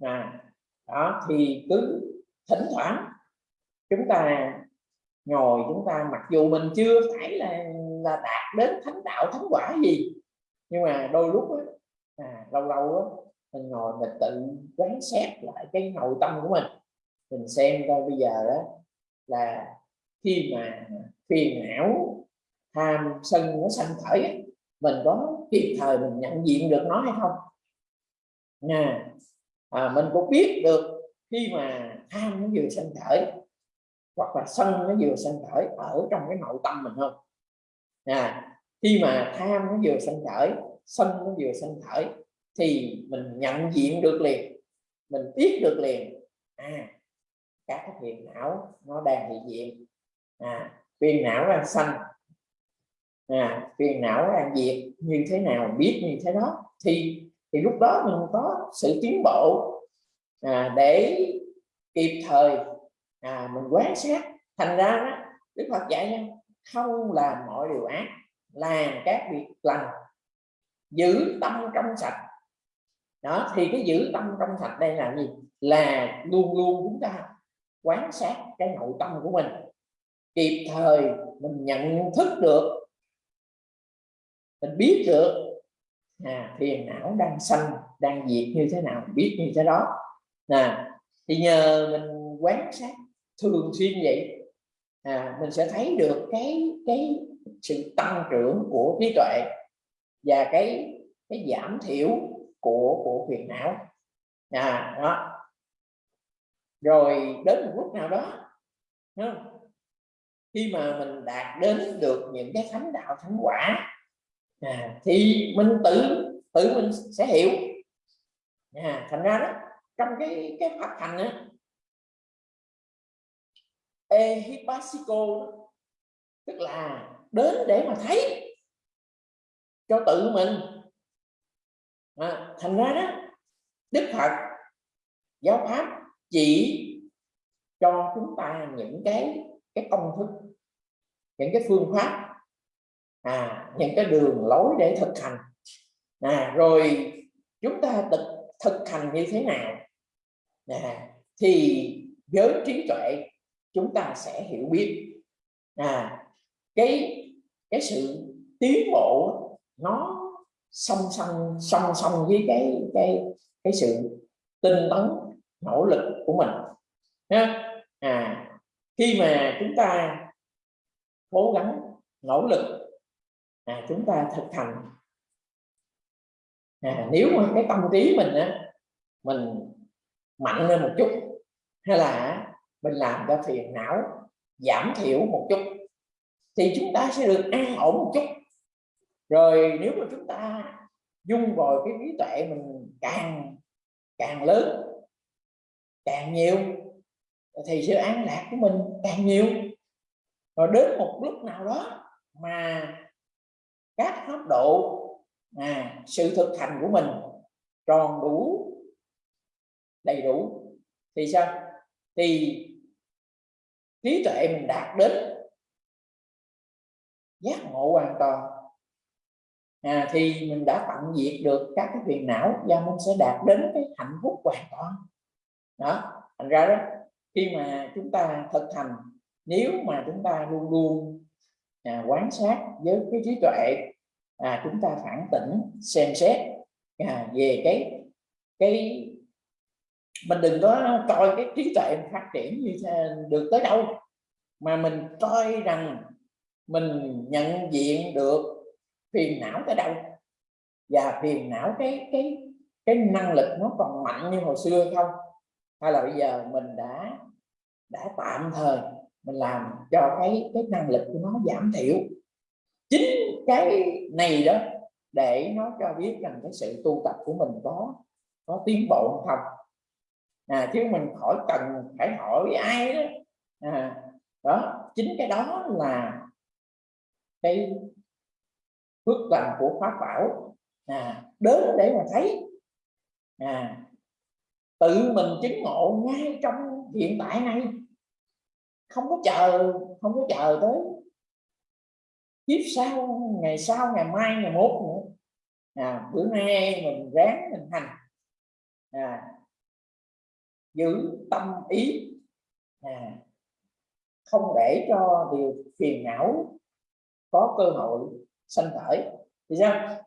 À, đó thì cứ thỉnh thoảng chúng ta ngồi chúng ta mặc dù mình chưa phải là là đạt đến thánh đạo thánh quả gì nhưng mà đôi lúc đó, à, lâu lâu đó, mình ngồi mình tự quán xét lại cái nội tâm của mình. Mình xem coi bây giờ đó là khi mà phiền não tham sân nó sanh khởi mình có kịp thời mình nhận diện được nó hay không? Nè à, mình cũng biết được khi mà tham nó vừa sanh khởi hoặc là sân nó vừa sanh khởi ở trong cái nội tâm mình không? À, khi mà tham nó vừa sanh khởi sân nó vừa sanh khởi thì mình nhận diện được liền mình biết được liền. À các cái phiền não nó đang hiện diện. À phiền não đang sanh. À phiền não đang diệt. Như thế nào biết như thế đó thì thì lúc đó mình có sự tiến bộ à, để kịp thời à, mình quán sát. Thành ra đó, Đức Phật dạy nha không làm mọi điều ác làm các việc lành giữ tâm trong sạch. Đó thì cái giữ tâm trong sạch đây là gì? Là luôn luôn chúng ta quán sát cái nội tâm của mình. Kịp thời mình nhận thức được mình biết được à, phiền não đang sanh đang diệt như thế nào biết như thế đó. À, thì nhờ mình quán sát thường xuyên vậy. À, mình sẽ thấy được cái cái sự tăng trưởng của trí tuệ và cái cái giảm thiểu của của phiền não. À, đó. Rồi đến một lúc nào đó khi mà mình đạt đến được những cái thánh đạo thánh quả à, thì mình tự tự mình sẽ hiểu. À, thành ra đó trong cái cái pháp hành á ehipasico tức là đến để mà thấy cho tự mình. À, thành ra đó đức phật giáo pháp chỉ cho chúng ta những cái cái công thức những cái phương pháp à, những cái đường lối để thực hành. À, rồi chúng ta thực, thực hành như thế nào? À, thì với trí tuệ chúng ta sẽ hiểu biết. À, cái cái sự tiến bộ nó song song song song với cái cái cái sự tinh tấn nỗ lực của mình ha? À khi mà chúng ta cố gắng nỗ lực à, chúng ta thực hành. À, nếu mà cái tâm trí mình á mình mạnh lên một chút hay là mình làm cho phiền não giảm thiểu một chút thì chúng ta sẽ được an ổn một chút. Rồi nếu mà chúng ta dung vào cái trí tuệ mình càng càng lớn càng nhiều thì sự an lạc của mình càng nhiều. Rồi đến một lúc nào đó mà các pháp độ à, sự thực hành của mình tròn đủ đầy đủ thì sao? Thì trí tuệ mình đạt đến giác ngộ hoàn toàn. À, thì mình đã tận diệt được các cái phiền não và mình sẽ đạt đến cái hạnh phúc hoàn toàn. Đó thành ra đó khi mà chúng ta thực hành nếu mà chúng ta luôn luôn à, quán sát với cái trí tuệ à, chúng ta phản tỉnh xem xét. À, về cái cái mình đừng có coi cái trí tuệ phát triển như thế được tới đâu. Mà mình coi rằng mình nhận diện được phiền não tới đâu. Và phiền não cái cái cái năng lực nó còn mạnh như hồi xưa không? Hay là bây giờ mình đã đã tạm thời mình làm cho cái cái năng lực của nó giảm thiểu. Chính cái này đó để nó cho biết rằng cái sự tu tập của mình có có tiến bộ không. À, chứ mình khỏi cần phải hỏi ai đó. À, đó chính cái đó là cái phước lành của pháp bảo. À, đến để mà thấy. À, tự mình chứng ngộ ngay trong hiện tại này. Không có chờ không có chờ tới kiếp sau ngày sau ngày mai ngày mốt nữa. À, bữa nay mình ráng mình hành. À, giữ tâm ý. À, không để cho điều phiền não có cơ hội sanh khởi. Thì sao?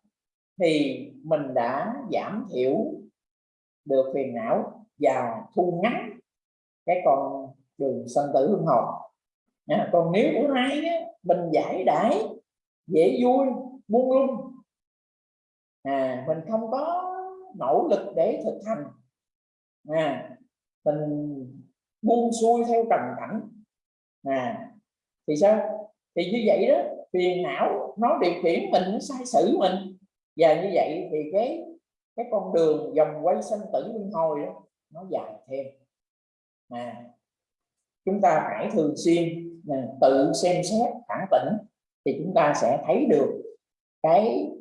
Thì mình đã giảm thiểu được phiền não và thu ngắn cái con đường sanh tử luân hồi. À, còn nếu bữa nay á, mình giải đãi dễ vui buông lung. À, mình không có nỗ lực để thực hành. À, mình buông xuôi theo trần cảnh. À, thì sao? Thì như vậy đó phiền não nó điều khiển mình nó sai sử mình. Và như vậy thì cái cái con đường dòng quay sanh tử luân hồi đó nó dài thêm. À, chúng ta phải thường xuyên à, tự xem xét phản tỉnh thì chúng ta sẽ thấy được cái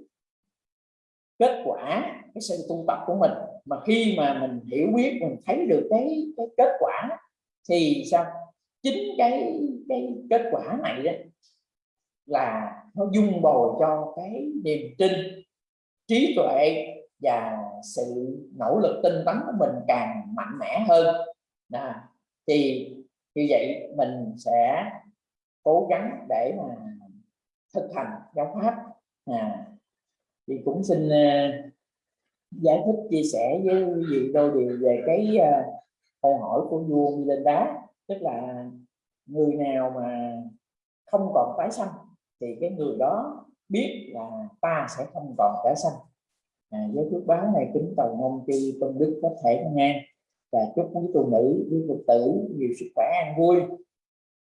kết quả cái sự tu tập của mình. Mà khi mà mình hiểu biết mình thấy được cái cái kết quả thì sao? Chính cái cái kết quả này đó là nó dung bồi cho cái niềm tin trí tuệ và sự nỗ lực tinh tấn của mình càng mạnh mẽ hơn. À, thì như vậy mình sẽ cố gắng để mà thực hành giáo pháp. À, thì cũng xin uh, giải thích chia sẻ với quý vị đôi điều về cái uh, câu hỏi của vua Milinda tức là người nào mà không còn tái sanh thì cái người đó biết là ta sẽ không còn tái sanh. À, với phước báo này kính cầu mong chư tôn đức có thể nghe và chúc quý tu nữ quý phật tử nhiều sức khỏe an vui.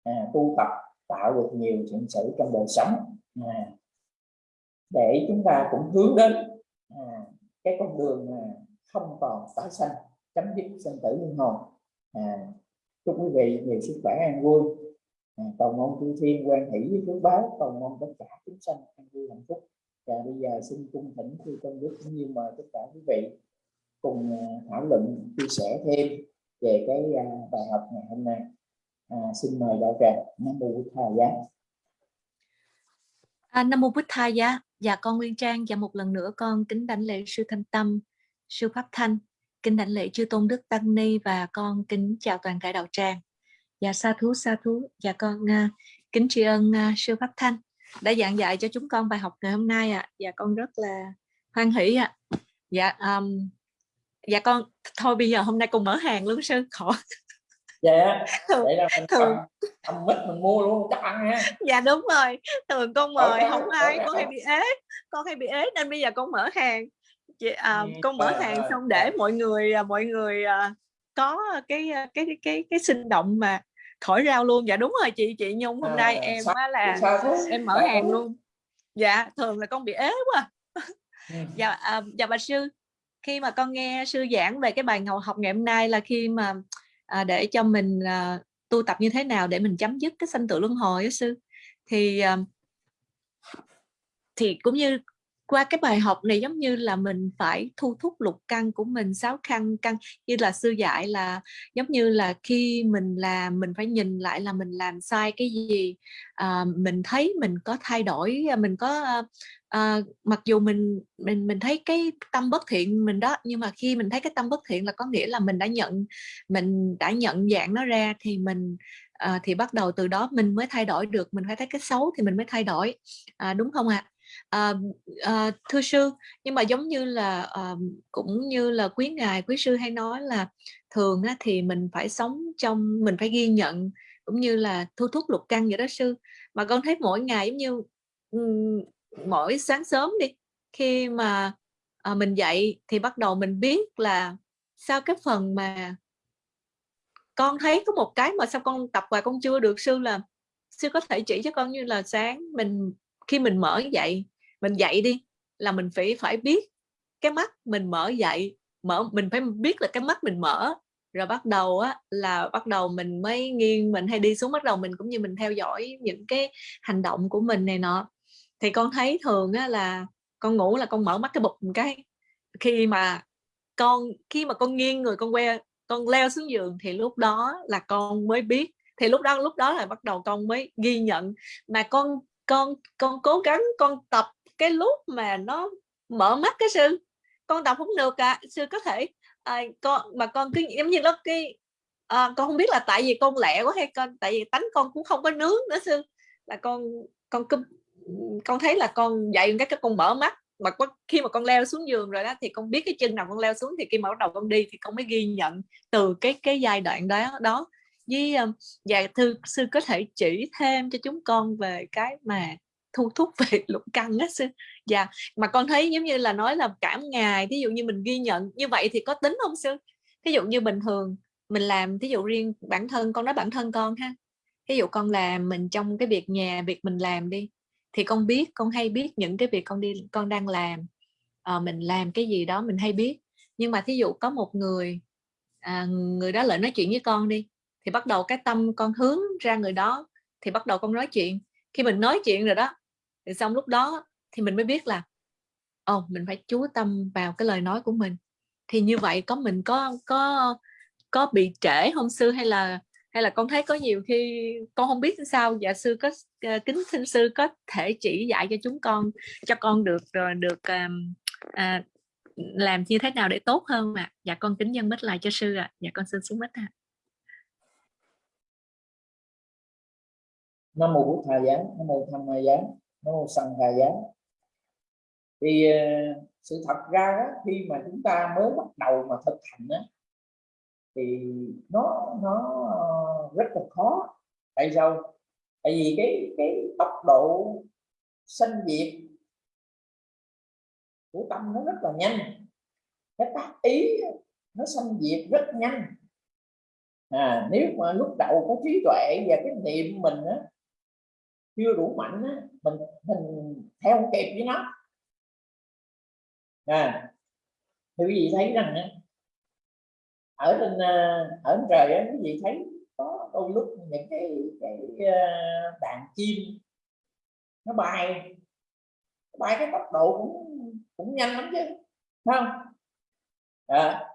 À, tu tập tạo được nhiều thiện sự trong đời sống. À, để chúng ta cũng hướng đến à, cái con đường mà không còn tái sanh chấm dứt sinh tử luân hồn. à, chúc quý vị nhiều sức khỏe an vui. À, cầu mong chư thiên quan hỷ với phước báo cầu mong tất cả chúng sanh an vui hạnh phúc. Và bây giờ xin cung thỉnh chư tôn đức như mời tất cả quý vị cùng à, thảo luận chia sẻ thêm về cái à, bài học ngày hôm nay. À, xin mời đạo tràng nam mô bút thầy giá. À, nam mô bút thầy giá. Dạ con nguyên trang và một lần nữa con kính đảnh lễ sư thanh tâm sư pháp thanh. Kính đảnh lễ chư tôn đức tăng ni và con kính chào toàn thể đạo tràng. Dạ sa thú sa thú. Dạ con uh, kính tri ân uh, sư pháp thanh đã giảng dạy cho chúng con bài học ngày hôm nay ạ. À. dạ con rất là hoan hỷ ạ. Dạ um, dạ con thôi bây giờ hôm nay con mở hàng luôn sư khỏi. Dạ thường, vậy là mình thường. cầm, cầm mít mình mua luôn chắc ăn ha dạ đúng rồi thường con mời không ai con hay bị ế con hay bị ế nên bây giờ con mở hàng. Chị, à, Ừ, con mở hàng rồi, xong để mọi người à, mọi người à, có cái à, cái cái cái cái sinh động mà khỏi rau luôn. Dạ đúng rồi chị chị nhung hôm nay À, em sao- là sao em mở hàng luôn. Dạ thường là con bị ế quá. Ừ. dạ à, dạ bà sư khi mà con nghe sư giảng về cái bài ngầu học ngày hôm nay là khi mà à, để cho mình à, tu tập như thế nào để mình chấm dứt cái sanh tử luân hồi đó sư. Thì à, thì cũng như qua cái bài học này giống như là mình phải thu thúc lục căn của mình sáu căn căn như là sư dạy là giống như là khi mình làm mình phải nhìn lại là mình làm sai cái gì à, mình thấy mình có thay đổi à, mình có à, à, mặc dù mình mình mình thấy cái tâm bất thiện mình đó nhưng mà khi mình thấy cái tâm bất thiện là có nghĩa là mình đã nhận mình đã nhận dạng nó ra thì mình à, thì bắt đầu từ đó mình mới thay đổi được mình phải thấy cái xấu thì mình mới thay đổi à, đúng không ạ à? À, thưa sư nhưng mà giống như là à, cũng như là quý ngài quý sư hay nói là thường á, thì mình phải sống trong mình phải ghi nhận cũng như là thu thúc lục căn vậy đó sư. Mà con thấy mỗi ngày giống như mỗi sáng sớm đi khi mà à, mình dậy thì bắt đầu mình biết là sao cái phần mà con thấy có một cái mà sao con tập hoài con chưa được sư là sư có thể chỉ cho con như là sáng mình khi mình mở dậy, mình dậy đi, là mình phải phải biết cái mắt mình mở dậy, mở, mình phải biết là cái mắt mình mở. Rồi bắt đầu á, là bắt đầu mình mới nghiêng, mình hay đi xuống, bắt đầu mình cũng như mình theo dõi những cái hành động của mình này nọ. Thì con thấy thường á là con ngủ là con mở mắt cái bụp một cái. Khi mà con, khi mà con nghiêng người, con que, con leo xuống giường thì lúc đó là con mới biết. Thì lúc đó lúc đó là bắt đầu con mới ghi nhận mà con con con cố gắng con tập cái lúc mà nó mở mắt cái sư con tập không được à sư có thể à, con mà con cứ giống như nó cái à, con không biết là tại vì con lẹ quá hay con tại vì tánh con cũng không có nướng nữa sư là con con cứ con thấy là con dậy cái cái con mở mắt. Mà có, khi mà con leo xuống giường rồi đó thì con biết cái chân nào con leo xuống thì khi mà bắt đầu con đi thì con mới ghi nhận từ cái cái giai đoạn đó đó với um, dạ thư sư có thể chỉ thêm cho chúng con về cái mà thu thúc về lục căn á sư. Dạ mà con thấy giống như là nói là cả ngày thí dụ như mình ghi nhận như vậy thì có tính không sư? Thí dụ như bình thường mình làm thí dụ riêng bản thân con nói bản thân con ha. Thí dụ con làm mình trong cái việc nhà việc mình làm đi thì con biết con hay biết những cái việc con đi con đang làm. À, mình làm cái gì đó mình hay biết. Nhưng mà thí dụ có một người à, người đó lại nói chuyện với con đi thì bắt đầu cái tâm con hướng ra người đó thì bắt đầu con nói chuyện khi mình nói chuyện rồi đó thì xong lúc đó thì mình mới biết là ồ oh, mình phải chú tâm vào cái lời nói của mình thì như vậy có mình có có có bị trễ không sư hay là hay là con thấy có nhiều khi con không biết sao dạ sư có ờ, kính xin sư có thể chỉ dạy cho chúng con cho con được ờ, được um, à, làm như thế nào để tốt hơn mà dạ con kính dân mít lại cho sư ạ à. dạ con xin xuống mít ạ à. Nam mô bút thầy giá nam mô tham ma giá nam mô sanh hà giá thì ờ, sự thật ra đó, khi mà chúng ta mới bắt đầu mà thực hành đó, thì nó nó ờ, rất là khó. Tại sao? Tại vì cái cái tốc độ sanh diệt của tâm nó rất là nhanh. Cái tác ý nó sanh diệt rất nhanh. À nếu mà lúc đầu có trí tuệ và cái niệm mình á chưa đủ mạnh á mình mình theo kịp với nó. À thì quý vị thấy rằng á ở trên ờ, ở trên trời á quý vị thấy có đôi lúc những cái cái ờ, đàn chim nó bay. Bay cái tốc độ cũng cũng nhanh lắm chứ không? À,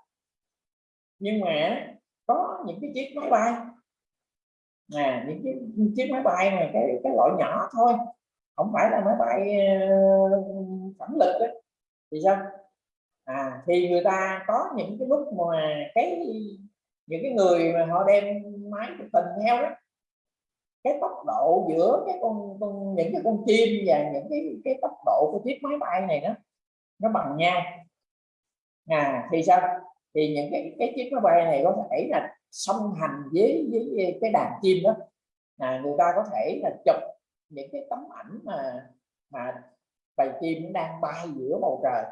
nhưng mà có những cái chiếc máy bay à những chiếc chiếc máy bay này cái cái loại nhỏ thôi. Không phải là máy bay ờ, phản lực đó thì sao? À thì người ta có những cái lúc mà cái những cái người mà họ đem máy chụp hình theo đó cái tốc độ giữa cái con, con những cái con chim và những cái cái tốc độ của chiếc máy bay này đó nó bằng nhau. À thì sao? Thì những cái cái chiếc máy bay này có thể là song hành với với cái đàn chim đó. À, người ta có thể là chụp những cái tấm ảnh mà mà bầy chim đang bay giữa bầu trời.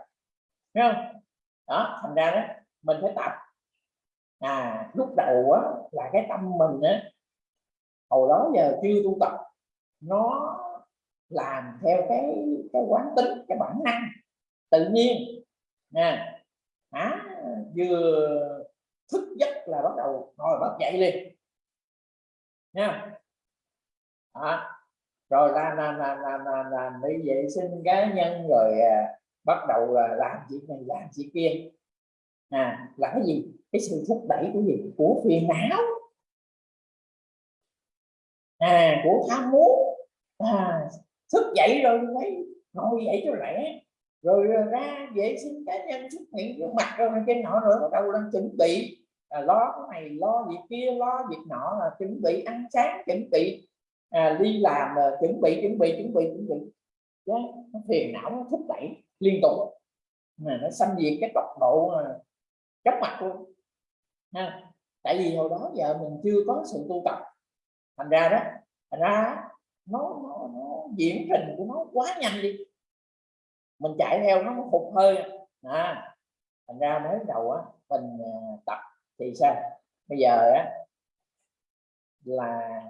Thấy không? Đó thành ra đó mình phải tập. À lúc đầu á là cái tâm mình á hồi đó giờ chưa tu tập nó làm theo cái cái quán tính cái bản năng tự nhiên. Nè à, vừa thức giấc là bắt đầu ngồi bắt dậy liền. Nha. À, rồi làm làm làm làm làm, làm đi vệ sinh cá nhân rồi à, bắt đầu là làm chuyện này làm chuyện kia. À là cái gì? Cái sự thúc đẩy của gì? Của phiền não. À của tham muốn. À, thức dậy rồi thấy ngồi dậy cho lẽ rồi à, ra vệ sinh cá nhân xuất hiện trước mặt rồi trên nọ rồi bắt đầu đang chuẩn bị à, lo cái này lo việc kia lo việc nọ là chuẩn bị ăn sáng chuẩn bị à, đi làm là chuẩn bị chuẩn bị chuẩn bị chuẩn bị. Đó, nó phiền não nó thúc đẩy liên tục. Mà nó xâm diệt cái tốc độ à, chóng mặt luôn. Ha tại vì hồi đó giờ mình chưa có sự tu tập. Thành ra đó thành ra nó, nó, nó diễn trình của nó quá nhanh đi. Mình chạy theo nó hụt hơi. À, thành ra mới đầu á mình à, tập thì sao? Bây giờ á, là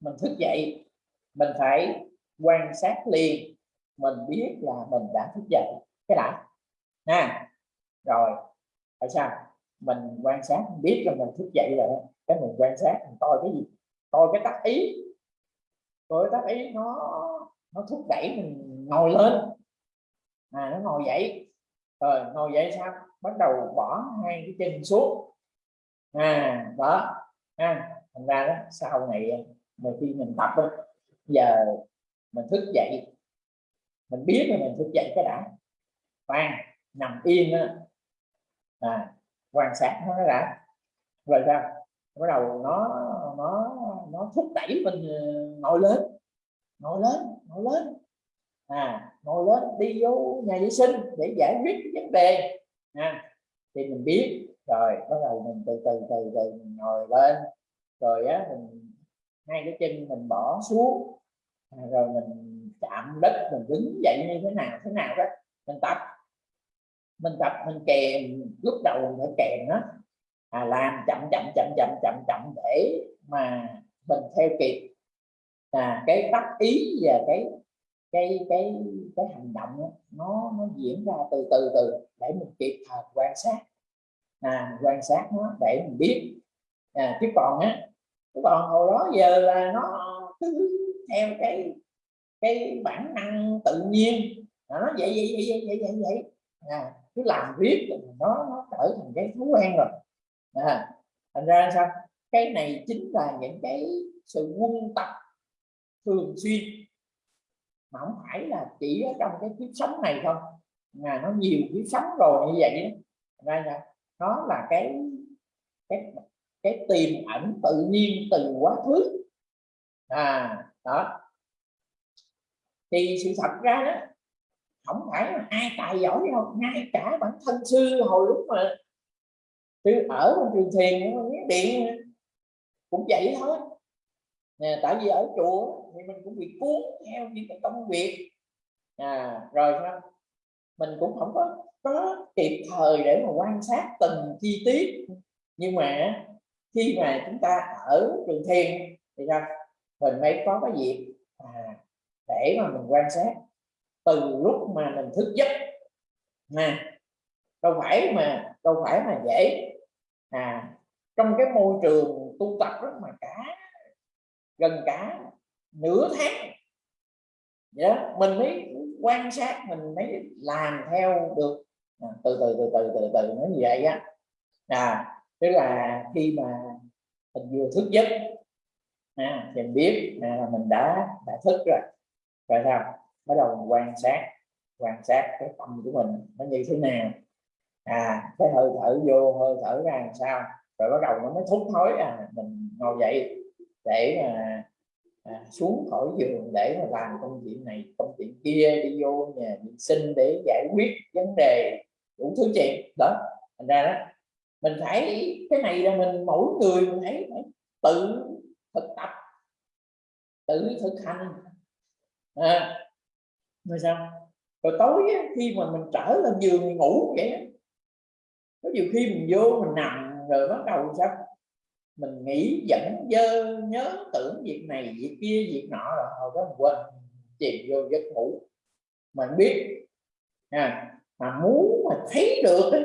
mình thức dậy, mình phải quan sát liền, mình biết là mình đã thức dậy. Cái đã nha rồi, tại sao? Mình quan sát, mình biết là mình thức dậy rồi cái mình quan sát, mình coi cái gì? Coi cái tác ý. Coi tác ý, nó nó thúc đẩy mình ngồi lên. À nó ngồi dậy. Rồi, ngồi dậy sao? Bắt đầu bỏ hai cái chân xuống à đó. À, thành ra đó sau này mà khi mình tập đó, giờ mình thức dậy mình biết là mình thức dậy cái đã. Khoan nằm yên đó, à, quan sát nó đã. Rồi sao? Bắt đầu nó nó nó thúc đẩy mình ờ, ngồi lên ngồi lên ngồi lên. À ngồi lên đi vô nhà vệ sinh để giải quyết vấn đề. À, thì mình biết rồi bắt đầu mình từ từ từ từ mình ngồi lên. Rồi á mình hai cái chân mình bỏ xuống. À, rồi mình chạm đất mình đứng dậy như thế nào thế nào đó. Mình tập. Mình tập mình kèm. Lúc đầu mình phải kèm đó à, làm chậm chậm chậm chậm chậm chậm để mà mình theo kịp. À, cái tác ý và cái cái cái cái hành động đó, nó nó diễn ra từ từ từ để mình kịp thời quan sát à, quan sát nó để mình biết. À, chứ còn á còn hồi đó giờ là nó cứ theo cái cái bản năng tự nhiên. À, nó vậy vậy vậy vậy vậy vậy. À, cứ làm riết nó nó trở thành cái thói quen rồi. À, thành ra sao? Cái này chính là những cái sự quân tập thường xuyên. Mà không phải là chỉ ở trong cái kiếp sống này không. Mà nó nhiều kiếp sống rồi như vậy đó. ra nó là cái cái cái tiềm ẩn tự nhiên từ quá khứ. À đó. Thì sự thật ra đó không phải là ai tài giỏi đâu ngay cả bản thân sư hồi lúc mà sư ở trong trường thiền điện cũng vậy thôi. À tại vì ở chùa thì mình cũng bị cuốn theo những cái công việc. À, rồi sao? Mình cũng không có có kịp thời để mà quan sát từng chi tiết. Nhưng mà khi mà chúng ta ở trường thiền thì sao? Mình mới có cái dịp à, để mà mình quan sát từ lúc mà mình thức giấc. Nè đâu phải mà đâu phải mà dễ. À trong cái môi trường tu tập rất mà cả gần cả nửa tháng. Vậy đó mình mới quan sát mình mới làm theo được. À, từ từ từ từ từ từ nó như vậy á. À tức là khi mà mình vừa thức giấc à, thì mình biết à, là mình đã đã thức rồi. Rồi sao? Bắt đầu mình quan sát quan sát cái tâm của mình nó như thế nào. À cái hơi thở vô hơi thở ra làm sao? Rồi bắt đầu nó mới thúc thối à mình ngồi dậy để mà à, xuống khỏi giường để mà làm công chuyện này công chuyện kia đi vô nhà vệ sinh để giải quyết vấn đề đủ thứ chuyện. Đó thành ra đó mình phải cái này là mình mỗi người mình thấy phải tự thực tập tự thực hành. À, rồi sao? Rồi tối á, khi mà mình trở lên giường ngủ vậy á, có nhiều khi mình vô mình nằm rồi bắt đầu sao? Mình nghĩ dẫn dơ nhớ tưởng việc này việc kia việc nọ rồi hồi đó mình quên chìm vô giấc ngủ mình biết à, mà muốn mà thấy được ấy,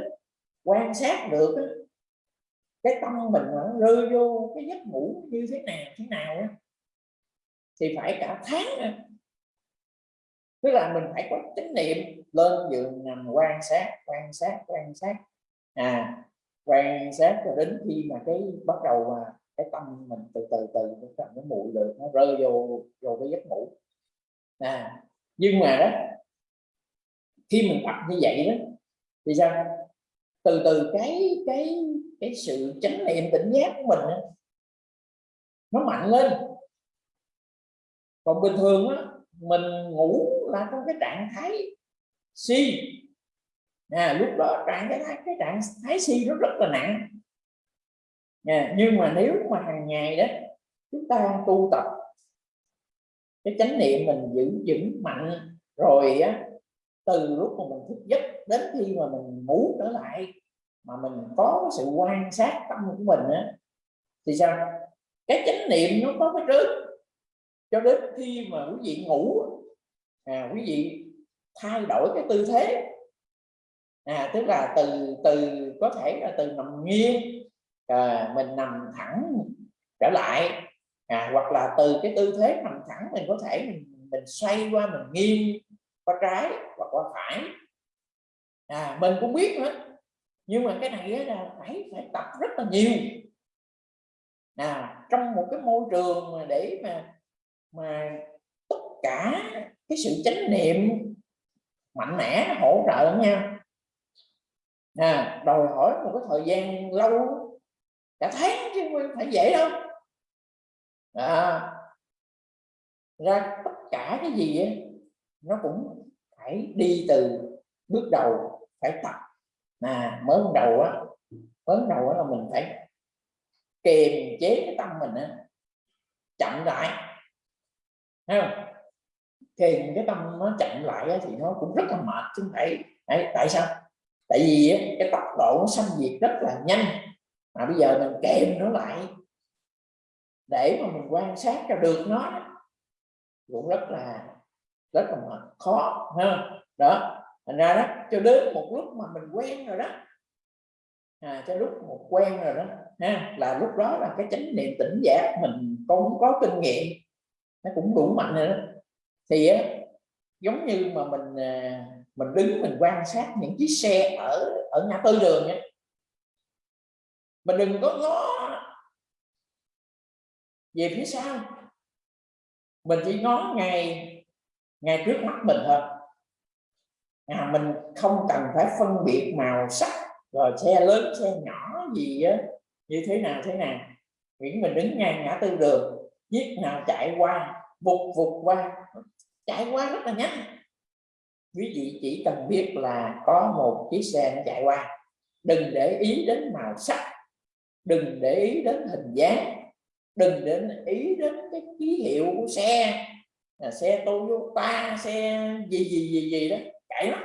quan sát được ấy, cái tâm mình nó rơi vô cái giấc ngủ như thế nào thế nào ấy, thì phải cả tháng ấy. tức là mình phải có chánh niệm lên giường nằm quan sát quan sát quan sát à quan sát cho đến khi mà cái bắt đầu mà cái tâm mình từ từ từ nó nó mùi được nó rơi vô vô cái giấc ngủ. À nhưng mà đó khi mình tập như vậy đó thì sao? Từ từ cái cái cái sự chánh niệm tỉnh giác của mình đó, nó mạnh lên. Còn bình thường á mình ngủ là trong cái trạng thái si à, lúc đó trạng cái cái trạng thái si nó rất là nặng. À, nhưng mà nếu mà hàng ngày đó chúng ta tu tập cái chánh niệm mình giữ vững mạnh rồi á từ lúc mà mình thức giấc đến khi mà mình ngủ trở lại mà mình có sự quan sát tâm của mình á thì sao? Cái chánh niệm nó có cái trước. Cho đến khi mà quý vị ngủ à, quý vị thay đổi cái tư thế à, tức là từ từ có thể là từ nằm nghiêng à, mình nằm thẳng trở lại. À, hoặc là từ cái tư thế nằm thẳng mình có thể mình, mình xoay qua mình nghiêng qua trái hoặc qua phải. À, mình cũng biết nữa nhưng mà cái này là phải phải tập rất là nhiều. À, trong một cái môi trường mà để mà mà tất cả cái sự chánh niệm mạnh mẽ hỗ trợ lẫn nhau à, đòi hỏi một cái thời gian lâu cả tháng chứ không phải dễ đâu. À, ra tất cả cái gì ấy, nó cũng phải đi từ bước đầu phải tập. Mà mới đầu á mới đầu á là mình phải kiềm chế cái tâm mình á chậm lại. Thấy không? Kiềm cái tâm nó chậm lại á, thì nó cũng rất là mệt chứ phải tại sao? Tại vì cái tốc độ nó xâm diệt rất là nhanh. Mà bây giờ mình kèm nó lại để mà mình quan sát cho được nó cũng rất là rất là khó ha đó thành ra đó cho đến một lúc mà mình quen rồi đó à, cho lúc một quen rồi đó ha là lúc đó là cái chánh niệm tỉnh giác mình cũng có kinh nghiệm nó cũng đủ mạnh rồi đó. Thì á, giống như mà mình à, mình đứng mình quan sát những chiếc xe ở ở ngã tư đường nhé. mình đừng có ngó về phía sau. Mình chỉ ngó ngay ngay trước mắt mình thôi. À, mình không cần phải phân biệt màu sắc rồi xe lớn xe nhỏ gì á như thế nào thế nào. Miễn mình đứng ngang ngã tư đường chiếc nào chạy qua vụt vụt qua. Chạy qua rất là nhanh quý vị chỉ cần biết là có một chiếc xe chạy qua đừng để ý đến màu sắc đừng để ý đến hình dáng đừng để ý đến cái ký hiệu của xe là xe Toyota xe gì gì gì gì đó chạy lắm.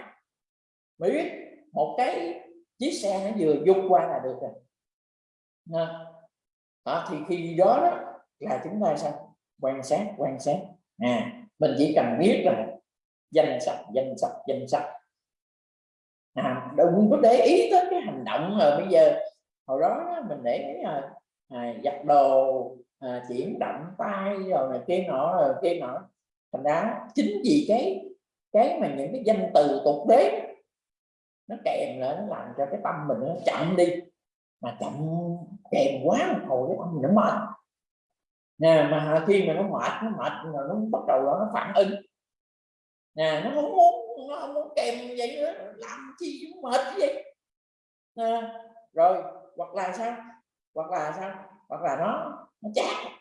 Mới biết một cái chiếc xe nó vừa dục qua là được rồi. Đó, thì khi đó, đó là chúng ta sao? Quan sát quan sát. À mình chỉ cần biết là danh sách danh sách danh sách. À, đừng có để ý tới cái hành động rồi bây giờ hồi đó mình để ý là à, giặt đồ à, chuyển động tay rồi này kia nọ rồi kia nọ. Thành ra chính vì cái cái mà những cái danh từ tục đế nó kèm lại nó làm cho cái tâm mình nó chậm đi. Mà chậm kèm quá một hồi cái tâm mình nó mệt. Nè mà khi mà nó mệt nó mệt rồi nó bắt đầu đó nó phản ứng nè nó không muốn nó không muốn kèm vậy nữa. Làm chi mệt vậy. Nè, rồi hoặc là sao? Hoặc là sao? Hoặc là nó nó chán.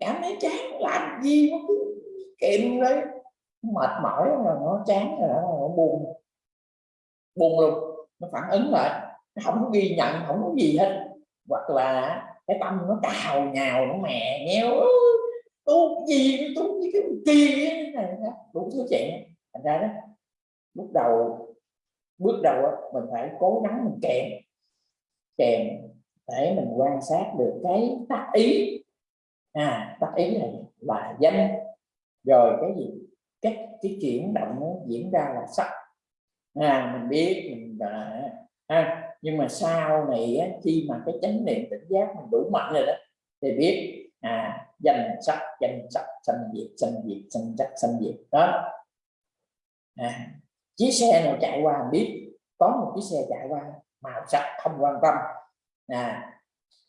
Cảm thấy chán làm gì nó cứ kèm đấy mệt mỏi rồi nó chán rồi nó buồn. Buồn luôn nó phản ứng lại. Nó không có ghi nhận không có gì hết. Hoặc là cái tâm nó cào nhào nó mè nheo tu gì tu như cái kỳ này đủ thứ chuyện. Thành ra đó lúc đầu bước đầu đó, mình phải cố gắng mình kèm. Kèm để mình quan sát được cái tác ý. À tác ý này là danh. Rồi cái gì? Cái cái chuyển động nó diễn ra là sắc. À mình biết mình à, à, nhưng mà sau này á, khi mà cái chánh niệm tỉnh giác mình đủ mạnh rồi đó thì biết à danh sắc danh sắc sanh diệt sanh diệt sanh sắc sanh diệt. Đó. À, chiếc xe nào chạy qua mình biết. Có một chiếc xe chạy qua màu sắc không quan tâm. À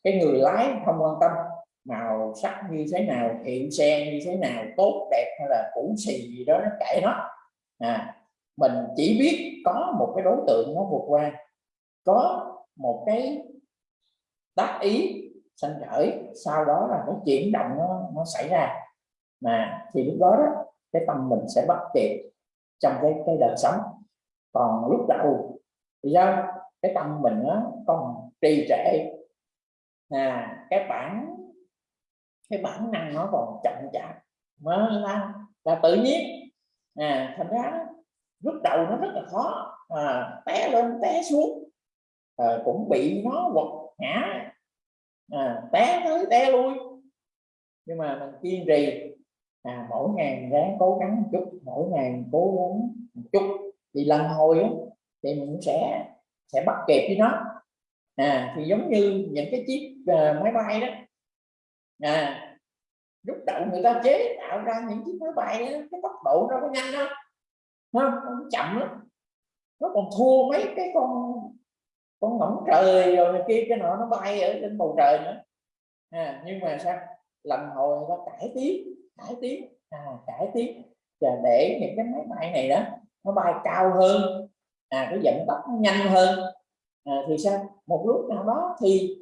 cái người lái không quan tâm. Màu sắc như thế nào hiệu xe như thế nào tốt đẹp hay là cũ xì gì đó nó kệ nó. À mình chỉ biết có một cái đối tượng nó vượt qua. Có một cái tác ý sanh khởi sau đó là cái chuyển động nó, nó xảy ra. Mà thì lúc đó, đó cái tâm mình sẽ bắt kịp trong cái cái đời sống. Còn lúc đầu thì sao? Cái tâm mình nó còn trì trệ. À cái bản cái bản năng nó còn chậm chạp. Nó là, là tự nhiên. À thành ra lúc đầu nó rất là khó. À, té lên té xuống. À, cũng bị nó quật ngã à, té tới té lui. Nhưng mà mình kiên trì. À, mỗi ngày ráng cố gắng một chút mỗi ngày cố gắng một chút. Thì lần hồi á, thì mình sẽ sẽ bắt kịp với nó. À thì giống như những cái chiếc uh, máy bay đó. À lúc đầu người ta chế tạo ra những chiếc máy bay đó, cái tốc độ nó có nhanh đâu. Không, không chậm lắm. Nó còn thua mấy cái con con ngỗng trời rồi này kia cái nọ nó bay ở trên bầu trời nữa. À, nhưng mà sao? Lần hồi nó cải tiến cải tiến à, cải tiến. Và để những cái máy bay này đó nó bay cao hơn à cái vận tốc nó nhanh hơn. À, thì sao? Một lúc nào đó thì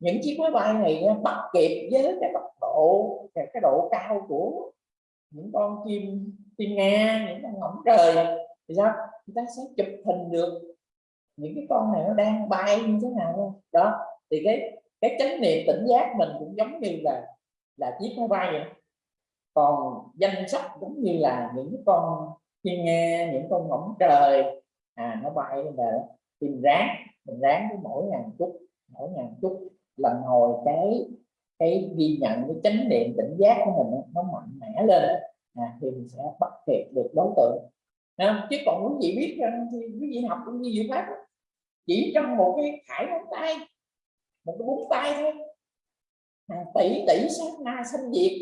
những chiếc máy bay này bắt kịp với cái tốc độ cái, cái độ cao của những con chim chim nga những con ngỗng trời. Thì sao? Người ta sẽ chụp hình được những cái con này nó đang bay như thế nào đó thì cái cái chánh niệm tỉnh giác mình cũng giống như là là chiếc máy bay vậy. Còn danh sách giống như là những con thiên nghe những con ngỗng trời à nó bay về tìm ráng mình ráng với mỗi ngàn chút mỗi ngàn chút lần hồi cái cái ghi nhận cái chánh niệm tỉnh giác của mình nó mạnh mẽ lên à, thì mình sẽ bắt kịp được đối tượng. À, chứ còn quý vị biết rằng thì quý vị học cũng như vậy pháp chỉ trong một cái khải ngón tay, một cái búng tay thôi. Hàng tỷ tỷ sát na sanh diệt.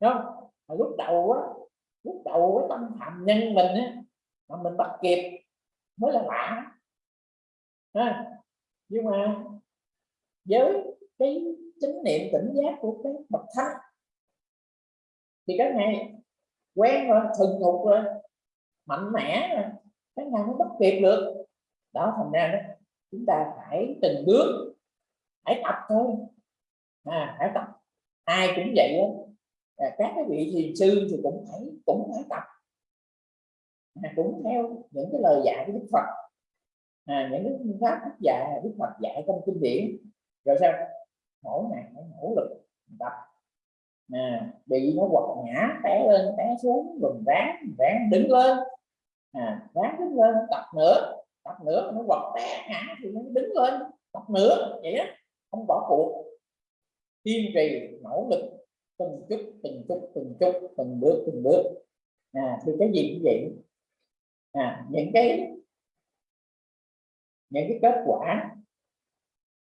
Không? Mà lúc đầu á, lúc đầu cái tâm phạm nhân mình á, mà mình bắt kịp mới là lạ. Ha? Nhưng mà với cái chánh niệm tỉnh giác của cái bậc thánh, thì cái ngài quen rồi, thuần thục rồi, mạnh mẽ rồi, cái ngài nó bắt kịp được đó thành ra đó chúng ta phải từng bước phải tập thôi. À, phải tập. Ai cũng vậy đó. À, các cái vị thiền sư thì cũng phải cũng phải tập. À, cũng theo những cái lời dạy của đức phật. À, những cái phương pháp đức dạy đức phật dạy trong kinh điển. Rồi sao? Mỗi ngày phải nỗ lực tập. À, bị nó quật ngã té lên té xuống rồi ráng ráng đứng lên. À, ráng đứng lên tập nữa tập nữa nó quật té ngã thì nó đứng lên. Tập nữa vậy đó không bỏ cuộc. Kiên trì nỗ lực từng chút từng chút từng chút từng bước từng bước. À, thì cái gì cũng vậy. À, những cái những cái kết quả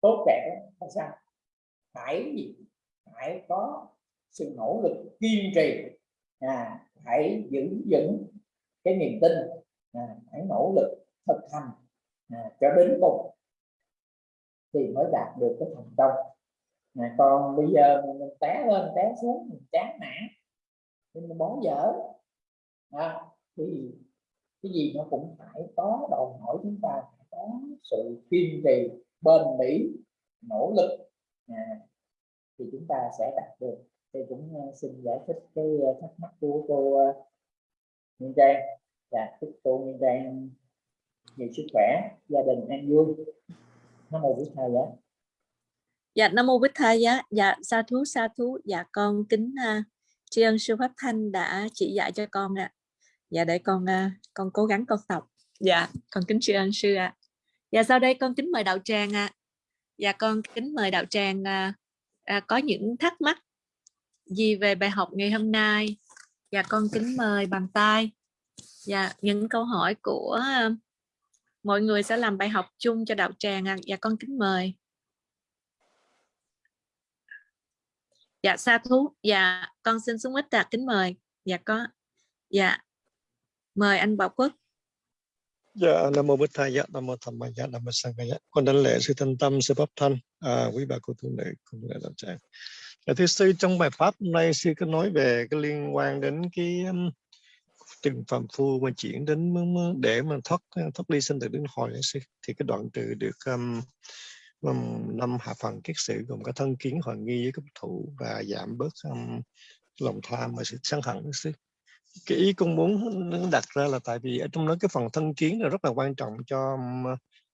tốt đẹp là sao? Phải gì? Phải có sự nỗ lực kiên trì. À, phải giữ vững cái niềm tin. À, phải nỗ lực thực hành à, cho đến cùng thì mới đạt được cái thành công. À, còn bây giờ mình té lên té xuống mình chán nản thì mình bón dở à, thì cái gì nó cũng phải có đòi hỏi chúng ta phải có sự kiên trì bền bỉ nỗ lực à, thì chúng ta sẽ đạt được. Thì cũng à, xin giải thích cái à, thắc mắc của cô à, Nguyên Trang. Dạ chúc cô Nguyên Trang về sức khỏe gia đình an vui nam mô bích thầy dạ Dạ Nam Mô Bích Thầy Giá. Dạ sa thú sa thú. Dạ con kính uh, tri ân sư Pháp Thanh đã chỉ dạy cho con ạ. Dạ để con uh, con cố gắng con tập. Dạ con kính tri ân sư ạ. Dạ sau đây con kính mời đạo tràng ạ. Dạ con kính mời đạo tràng uh, uh, có những thắc mắc gì về bài học ngày hôm nay. Dạ con kính mời bằng tay. Dạ những câu hỏi của uh, mọi người sẽ làm bài học chung cho đạo tràng à. Dạ con kính mời. dạ sa thú dạ con xin xuống ít đạt kính mời dạ có dạ mời anh bảo quốc Dạ, Nam Mô Bích Thầy Dạ, Nam Mô Thầm Mai Dạ, Nam Mô Sang Dạ. Con đánh lễ sư thanh tâm, sư pháp thanh, à, quý bà cô tu nữ, cùng lễ đạo tràng. Dạ, thưa sư, trong bài pháp hôm nay sư có nói về cái liên quan đến cái um, từng phàm phu mà chuyển đến để mà thoát thoát ly sinh tử đến hồi sư thì cái đoạn từ được um, um năm hạ phần kiết sử gồm có thân kiến hoàn nghi với cấp thủ và giảm bớt um, lòng tham và sự sân hận. Sư cái ý con muốn đặt ra là tại vì ở trong đó cái phần thân kiến là rất là quan trọng cho um,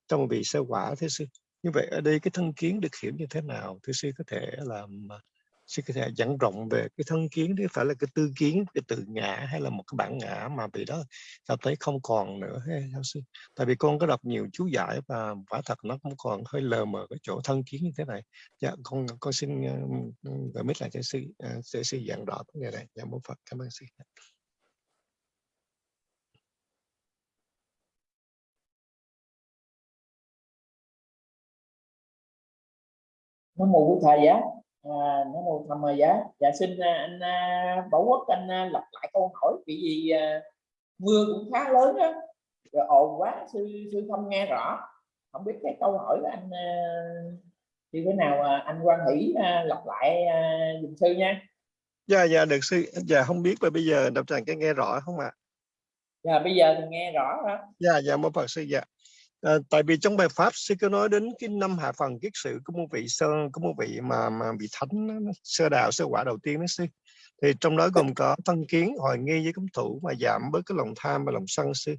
trong vị sơ quả thế sư. Như vậy ở đây cái thân kiến được hiểu như thế nào thế sư có thể làm sư có thể dẫn rộng về cái thân kiến chứ phải là cái tư kiến cái tự ngã hay là một cái bản ngã mà bị đó cảm thấy không còn nữa hay sao sư. Tại vì con có đọc nhiều chú giải và quả thật nó cũng còn hơi lờ mờ cái chỗ thân kiến như thế này. Dạ con con xin uh, biết mít lại cho sư ờ, sẽ sư giảng rõ vấn đề này. Dạ mô phật cảm ơn sư. Nó mù của thầy á à, nó mô tham giá. Dạ xin à, anh à, bảo quốc anh à, lặp lại câu hỏi vì gì mưa cũng khá lớn á. Rồi ồn quá sư sư không nghe rõ. Không biết cái câu hỏi của anh như thế nào anh quan hỷ lặp lại dùm sư nha. Dạ dạ được sư. Dạ không biết là bây giờ đọc tràng cái nghe rõ không ạ? À? dạ bây giờ thì nghe rõ đó. Dạ dạ mô phật sư dạ À, tại vì trong bài pháp sư có nói đến cái năm hạ phần kiết sự của một vị sơ có một vị mà mà bị thánh sơ đạo sơ quả đầu tiên đó sư. Thì trong đó gồm có thân kiến hoài nghi với cấm thủ mà giảm bớt cái lòng tham và lòng sân sư.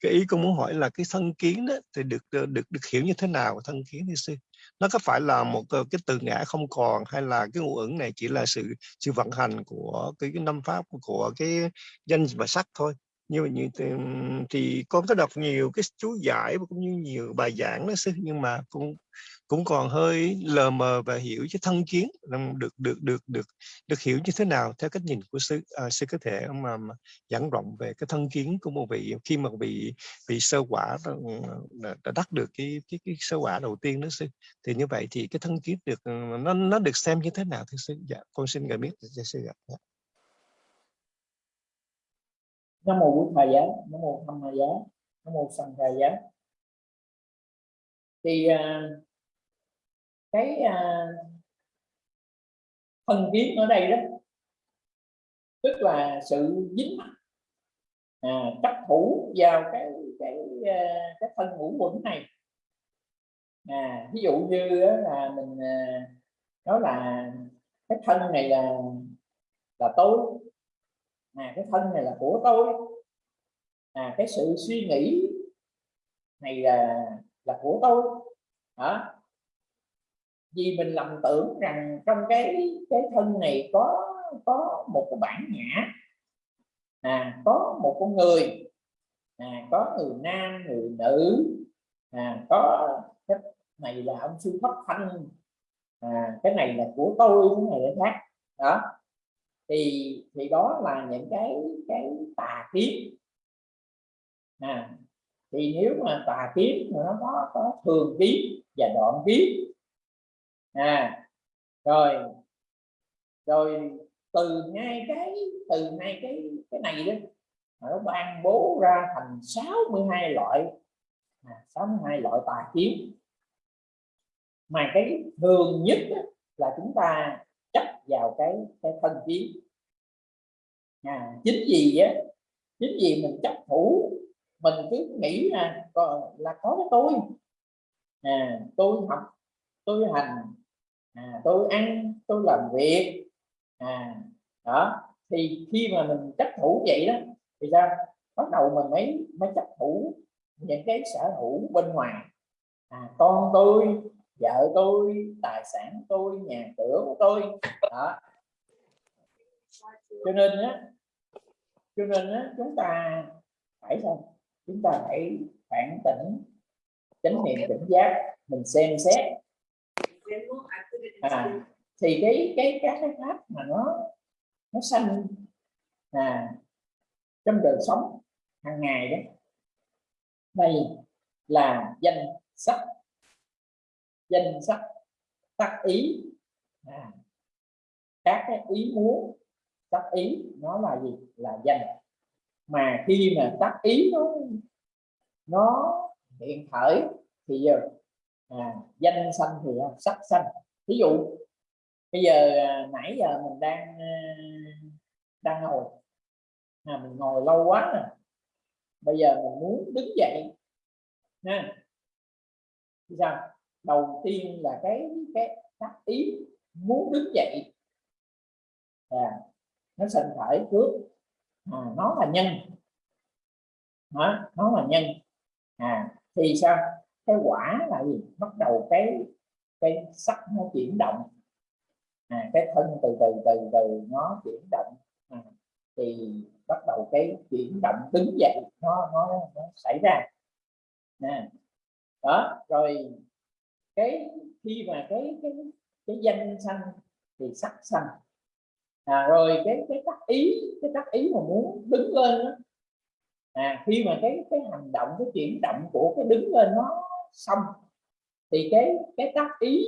Cái ý con muốn hỏi là cái thân kiến đó thì được được được hiểu như thế nào thân kiến thì sư? Nó có phải là một cái từ ngã không còn hay là cái ngũ ứng này chỉ là sự sự vận hành của cái, cái năm pháp của cái danh và sắc thôi? Như như thì, thì con có đọc nhiều cái chú giải và cũng như nhiều bài giảng đó sư nhưng mà cũng cũng còn hơi lờ mờ và hiểu chứ thân kiến được được được được được hiểu như thế nào theo cách nhìn của sư. À, sư có thể mà, mà giảng rộng về cái thân kiến của một vị khi mà bị bị sơ quả đã, đã đắc được cái, cái cái sơ quả đầu tiên đó sư thì như vậy thì cái thân kiến được nó nó được xem như thế nào thưa sư? Dạ con xin gửi biết cho sư ạ. Dạ nam mô bổn thầy giá nam mô tham ma giá nam mô sanh thầy giá thì uh, cái à, uh, thân kiến ở đây đó tức là sự dính mắc à, chấp thủ vào cái cái à, cái thân ngũ quẩn này. À, ví dụ như là mình nói là cái thân này là là tối à cái thân này là của tôi. À cái sự suy nghĩ này là là của tôi. Đó. Vì mình lầm tưởng rằng trong cái cái thân này có có một cái bản ngã. À có một con người. À có người nam, người nữ. À có cái này là ông sư pháp thanh. À cái này là của tôi, cái này là khác. Đó thì thì đó là những cái cái tà kiến. À, thì nếu mà tà kiến thì nó có có thường kiến và đoạn kiến à rồi rồi từ ngay cái từ ngay cái cái này đó nó ban bố ra thành 62 loại à, 62 loại tà kiến. Mà cái thường nhất là chúng ta vào cái cái thân kiến à, chính vì á chính vì mình chấp thủ mình cứ nghĩ là có, là có cái tôi. À, tôi học tôi hành à, tôi ăn tôi làm việc. À đó thì khi mà mình chấp thủ vậy đó thì sao? Bắt đầu mình mới mới chấp thủ những cái sở hữu bên ngoài. À, con tôi vợ tôi tài sản tôi nhà cửa của tôi. Đó. Cho nên á cho nên á chúng ta phải sao? Chúng ta phải phản tỉnh chánh niệm tỉnh giác mình xem xét. À, thì cái cái các cái pháp mà nó nó sanh à, trong đời sống hàng ngày đó đây là danh sắc danh sắc tác ý. À, các cái ý muốn tác ý nó là gì? Là danh. Mà khi mà tác ý nó nó hiện khởi thì giờ à, danh xanh thì à, sắc xanh ví dụ bây giờ à, nãy giờ mình đang à, đang ngồi. À, mình ngồi lâu quá rồi bây giờ mình muốn đứng dậy. Ha. Sao? Đầu tiên là cái cái tác ý muốn đứng dậy. À, nó sinh khởi trước. À, nó là nhân. Đó, nó là nhân. À thì sao? Cái quả là gì? Bắt đầu cái cái sắc nó chuyển động. À, cái thân từ từ từ từ nó chuyển động. À, thì bắt đầu cái chuyển động đứng dậy nó nó, nó xảy ra. Nè đó rồi cái khi mà cái cái cái danh sanh thì sắc sanh. À, rồi cái cái tác ý cái tác ý mà muốn đứng lên đó, à, khi mà cái cái hành động cái chuyển động của cái đứng lên nó xong thì cái cái tác ý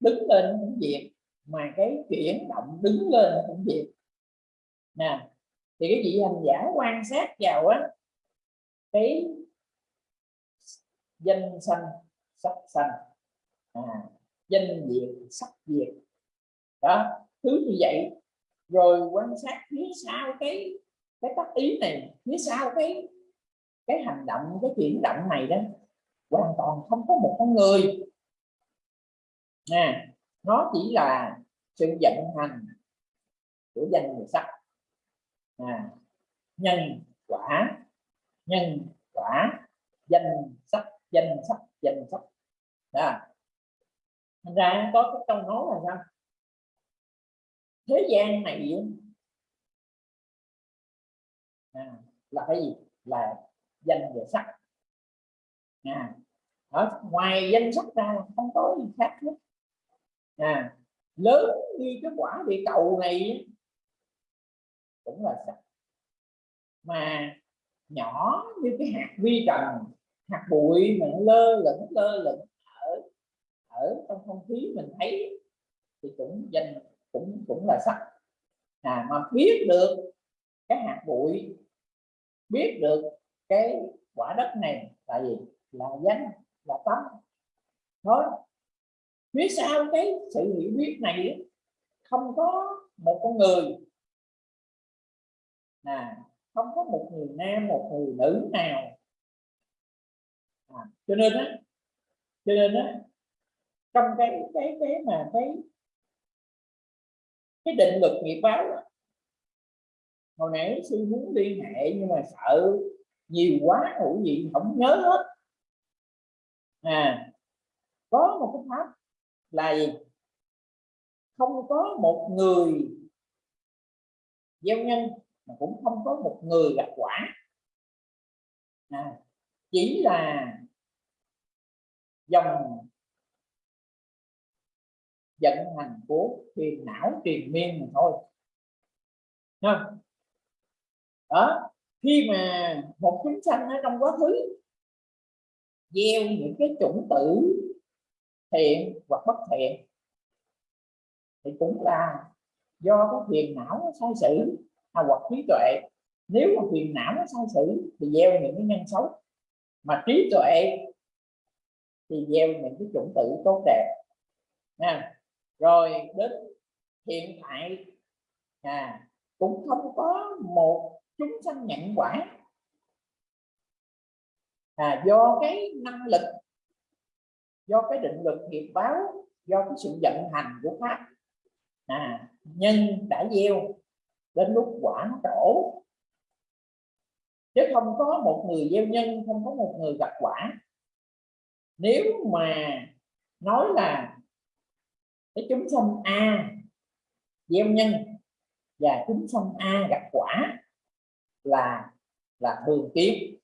đứng lên cũng diệt mà cái chuyển động đứng lên cũng diệt nè thì cái vị hành giả quan sát vào á cái danh sanh sắc sanh. À, danh diệt sắc diệt đó thứ như vậy. Rồi quan sát phía sau cái cái tác ý này phía sau cái cái hành động cái chuyển động này đó hoàn toàn không có một con người. Nè nó chỉ là sự vận hành của danh người sắc. À, nhân quả nhân quả danh sắc danh sắc danh sắc à. thành ra có cái câu nói là sao? Thế gian này à, là cái gì? Là danh và sắc. À, ở ngoài danh sắc ra không có gì khác hết. À, lớn như cái quả địa cầu này cũng là sắc. Mà nhỏ như cái hạt vi trần hạt bụi mà lơ lửng lơ lửng ở trong không khí mình thấy thì cũng danh cũng cũng là sắc. À mà biết được cái hạt bụi biết được cái quả đất này là gì? Là danh là tâm. Đó phía sau cái sự hiểu biết này không có một con người. À không có một người nam một người nữ nào. À, cho nên á cho nên á trong cái cái cái mà cái cái định luật nghiệp báo đó, hồi nãy sư muốn liên hệ nhưng mà sợ nhiều quá hữu gì không nhớ hết. À có một cái pháp là gì? Không có một người gieo nhân mà cũng không có một người gặt quả. À, chỉ là dòng vận hành của phiền não triền miên mà thôi. Nha. đó, khi mà một chúng sanh ở trong quá khứ gieo những cái chủng tử thiện hoặc bất thiện, thì cũng là do cái phiền não nó sai sử à, hoặc trí tuệ. Nếu mà phiền não nó sai sử thì gieo những cái nhân xấu. Mà trí tuệ thì gieo những cái chủng tử tốt đẹp. Nha rồi đến hiện tại à cũng không có một chúng sanh nhận quả. À, do cái năng lực do cái định lực nghiệp báo do cái sự vận hành của pháp à, nhân đã gieo đến lúc quả nó trổ. Chứ không có một người gieo nhân không có một người gặp quả. Nếu mà nói là cái chúng sanh a, gieo nhân, và chúng sanh a gặp quả là là thường kiếp.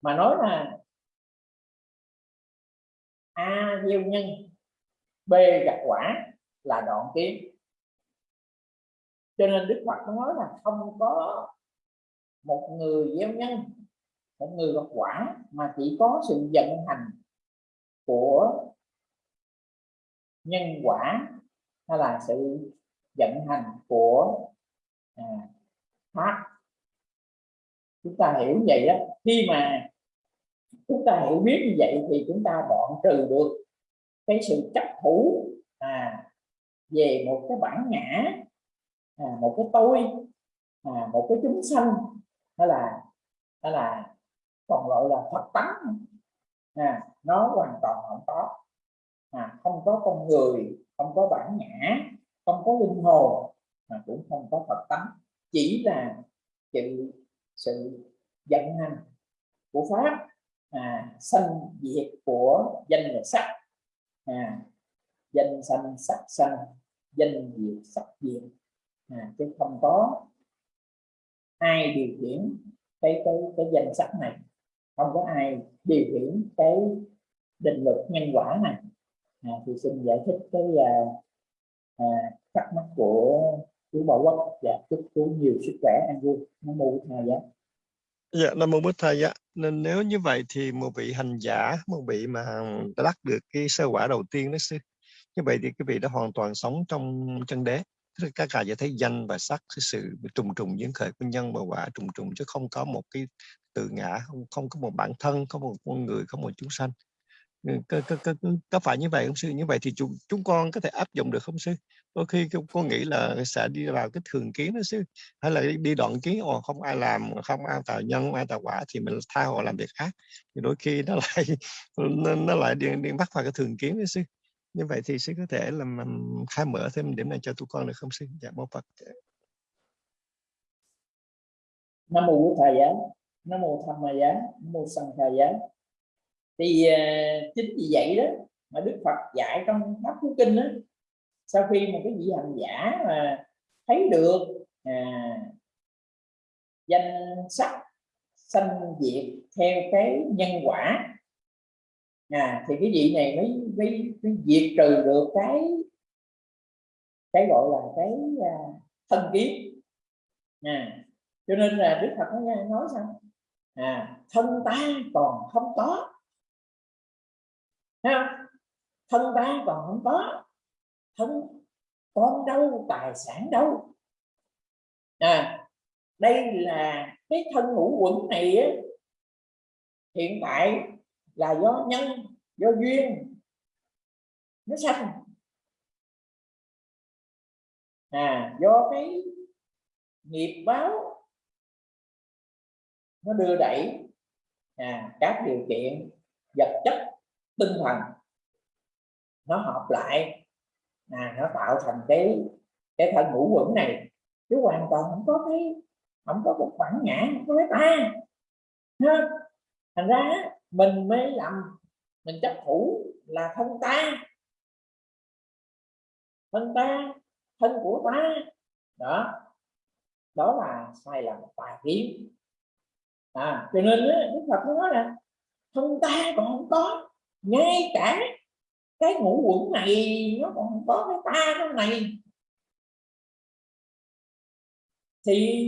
Mà nói là a gieo nhân, b gặp quả là đoạn kiếp. Cho nên đức phật nói là không có một người gieo nhân, một người gặp quả, mà chỉ có sự vận hành của nhân quả hay là sự vận hành của à, pháp chúng ta hiểu vậy đó. Khi mà chúng ta hiểu biết như vậy thì chúng ta đoạn trừ được cái sự chấp thủ à, về một cái bản ngã à, một cái tôi à, một cái chúng sanh hay là hay là còn gọi là phật tánh. À, nó hoàn toàn không có à, không có con người không có bản ngã không có linh hồn mà cũng không có phật tánh. Chỉ là sự sự vận hành của pháp à, sanh diệt của danh và sắc. À, danh sanh sắc sanh danh diệt sắc diệt. À, chứ không có ai điều khiển cái cái cái danh sắc này. Không có ai điều khiển cái định luật nhân quả này à, thì xin giải thích cái là à, thắc mắc của chú Bảo Quốc và chúc chú nhiều sức khỏe an vui nó mô thay thầy giá Dạ, Nam Mô Bích Thầy dạ. Nên nếu như vậy thì một vị hành giả, một vị mà đã đắc được cái sơ quả đầu tiên đó sư. Như vậy thì cái vị đã hoàn toàn sống trong chân đế. Tức là các thấy danh và sắc cái sự trùng trùng diễn khởi của nhân và quả trùng trùng chứ không có một cái tự ngã, không, không có một bản thân, không một con người, không một chúng sanh. Ừ, có, có, có, có phải như vậy không sư? Như vậy thì chúng, chúng con có thể áp dụng được không sư? Đôi khi con nghĩ là sẽ đi vào cái thường kiến đó sư, hay là đi đoạn kiến, ồ không ai làm, không ai tạo nhân, không ai tạo quả thì mình tha họ làm việc khác. Thì đôi khi nó lại nó, nó lại đi, đi bắt vào cái thường kiến đó sư. Như vậy thì sư có thể làm, khai mở thêm điểm này cho tụi con được không sư? Dạ mô Phật. nam mô thầy giá nam mô tham ma giá nam mô sanh thầy giá thì uh, chính vì vậy đó mà đức phật dạy trong pháp cú kinh đó sau khi mà cái vị hành giả mà thấy được à, danh sắc sanh diệt theo cái nhân quả à, thì cái vị này mới, mới, mới diệt trừ được cái cái gọi là cái à, thân kiến. À, cho nên là đức phật nói, nói sao? À, thân ta còn không có. Không? thân ta còn không có. Thân con đâu tài sản đâu. À, đây là cái thân ngũ quẩn này á, hiện tại là do nhân do duyên. Nó sanh. À do cái nghiệp báo. Nó đưa đẩy à, các điều kiện vật chất tinh thần. Nó hợp lại. À, nó tạo thành cái cái thân ngũ quẩn này. Chứ hoàn toàn không có cái không có một bản ngã không có cái ta. Ha? thành ra mình mới làm mình chấp thủ là thân ta. Thân ta thân của ta. Đó. Đó là sai lầm tà kiến à cho nên đức phật nói là thân ta còn không có ngay cả cái ngũ quẩn này, nó còn có cái ta trong này. Thì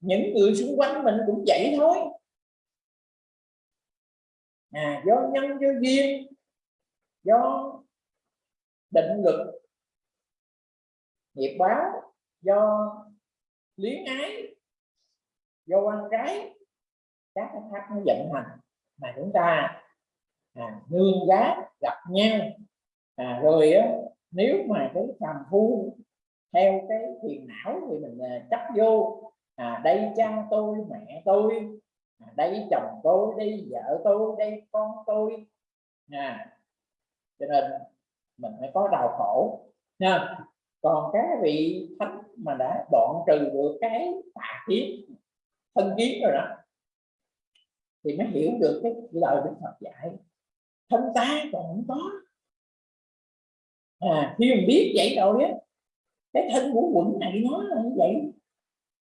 những người xung quanh mình cũng vậy thôi. À do nhân, do duyên, do định lực nghiệp báo, do luyến ái, do quan cái, các cái pháp nó vận hành. Mà chúng ta à, nương giá gặp nhau. À, rồi á, nếu mà cái phàm phu theo cái phiền não thì mình à, chấp vô. À, đây cha tôi mẹ tôi. À, đây chồng tôi đây vợ tôi đây con tôi. À, cho nên mình mới có đau khổ nha. Còn các vị thánh mà đã đoạn trừ được cái tà kiến thân kiến rồi đó thì mới hiểu được cái lời Đức Phật dạy thân ta còn không có. À khi mình biết vậy rồi á cái thân của quẩn này nó là như vậy.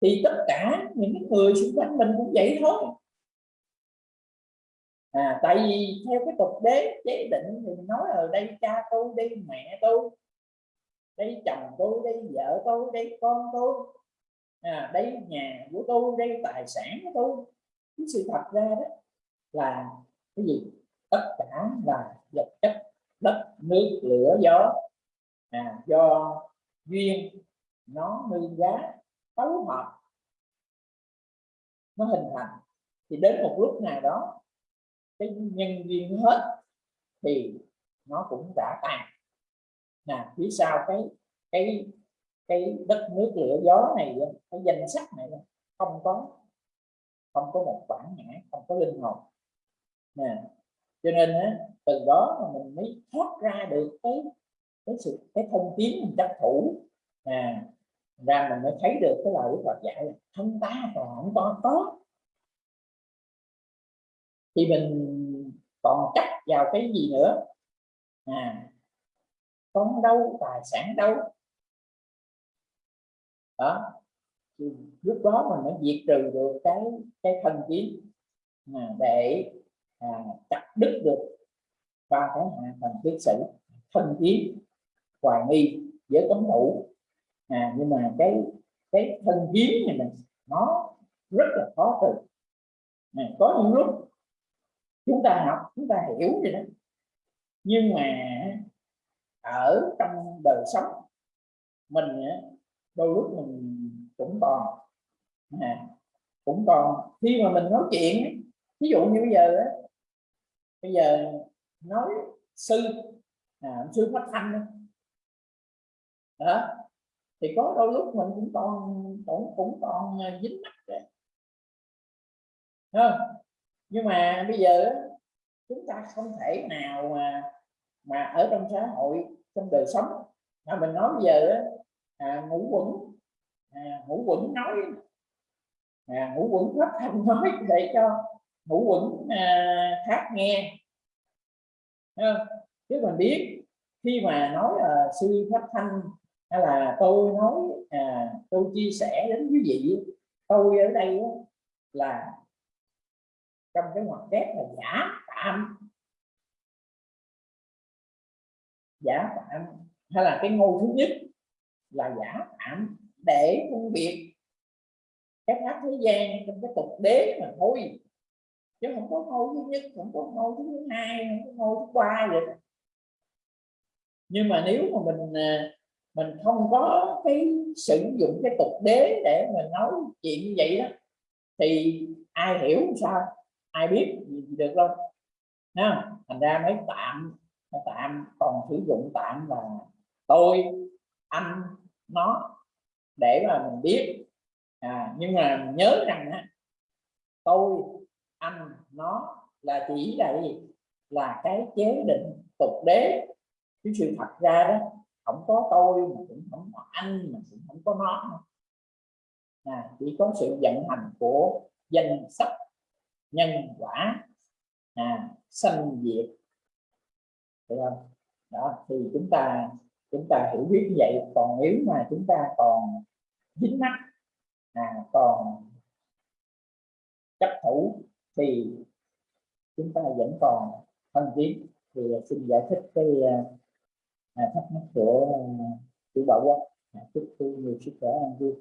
Thì tất cả những người xung quanh mình cũng vậy thôi. À tại vì theo cái tục đế chế định thì nói ở đây cha tôi đây mẹ tôi đây chồng tôi đây vợ tôi đây con tôi. À, đây nhà của tôi đây tài sản của tôi. Cái sự thật ra đó là cái gì? Là vật chất đất nước lửa gió. À, do duyên nó nương giá tấu hợp. Nó hình thành. Thì đến một lúc nào đó cái nhân duyên hết thì nó cũng đã tàn nè phía sau cái cái cái đất nước lửa gió này cái danh sách này không có không có một bản ngã không có linh hồn. Nè cho nên á, từ đó mà mình mới thoát ra được cái cái sự cái thông tiến mình chấp thủ. À ra mình mới thấy được cái lời Đức Phật dạy là thân ta còn không có có thì mình còn chấp vào cái gì nữa? À con đâu tài sản đâu đó thì lúc đó mình mới diệt trừ được cái cái thân kiến. À, để à, chặt đứt được ba cái hạ thành kiết sử thân kiến hoài nghi với cấm thủ à, nhưng mà cái cái thân kiến này mình nó rất là khó từ. À, có những lúc chúng ta học chúng ta hiểu vậy đó. Nhưng mà ở trong đời sống mình đôi lúc mình cũng còn à, cũng còn khi mà mình nói chuyện ví dụ như bây giờ bây giờ nói sư. À, sư phát thanh đó. Thì có đôi lúc mình cũng còn cũng cũng còn à, dính mắt đấy không? Nhưng mà bây giờ chúng ta không thể nào mà mà ở trong xã hội trong đời sống. Mà mình nói bây giờ à, ngũ quẩn à, ngũ quẩn nói à, ngũ quẩn phát thanh nói để cho ngũ quẩn à, khác nghe. Chứ mình biết khi mà nói là sư pháp thanh hay là tôi nói à, tôi chia sẻ đến quý vị tôi ở đây là trong cái ngoặc kép là giả tạm. Giả tạm hay là cái ngôi thứ nhất là giả tạm để phân biệt các pháp thế gian trong cái tục đế mà thôi chứ không có ngôi thứ nhất không có ngôi thứ hai không có ngôi thứ ba vậy nhưng mà nếu mà mình à, mình không có cái sử dụng cái tục đế để mình nói chuyện như vậy đó thì ai hiểu sao? Ai biết gì được đâu. Ha thành ra mới tạm tạm còn sử dụng tạm là tôi anh nó để mà mình biết. À, nhưng mà nhớ rằng á, tôi anh nó là chỉ là gì? Là cái chế định tục đế. Cái sự thật ra đó không có tôi mà cũng không có anh mà cũng không có nó. À, chỉ có sự vận hành của danh sách nhân quả à, sanh diệt. Được không? Đó thì chúng ta chúng ta hiểu biết như vậy. Còn nếu mà chúng ta còn dính mắt à, còn chấp thủ thì chúng ta vẫn còn thân kiến thì xin giải thích cái à, thắc mắc của chủ bảo quốc à, chúc tôi nhiều sức khỏe an vui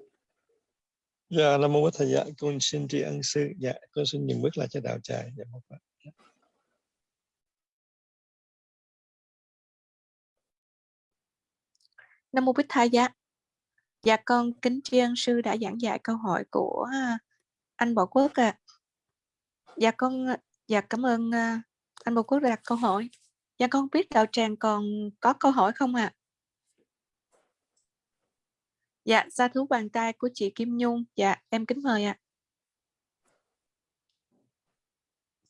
Dạ, Nam Mô Bích Thầy dạ, con xin tri ân sư. Dạ, con xin nhường bước lại cho đạo tràng. Dạ, một phật. Nam Mô Bích Thầy dạ. Dạ con kính tri ân sư đã giảng dạy câu hỏi của à, anh Bảo Quốc ạ. À. Dạ con ờ, dạ cảm ơn ờ, anh Bồ Quốc đã đặt câu hỏi. Dạ con biết đạo tràng còn có câu hỏi không ạ? À? Dạ, ra thú bàn tay của chị Kim Nhung. Dạ, em kính mời ạ.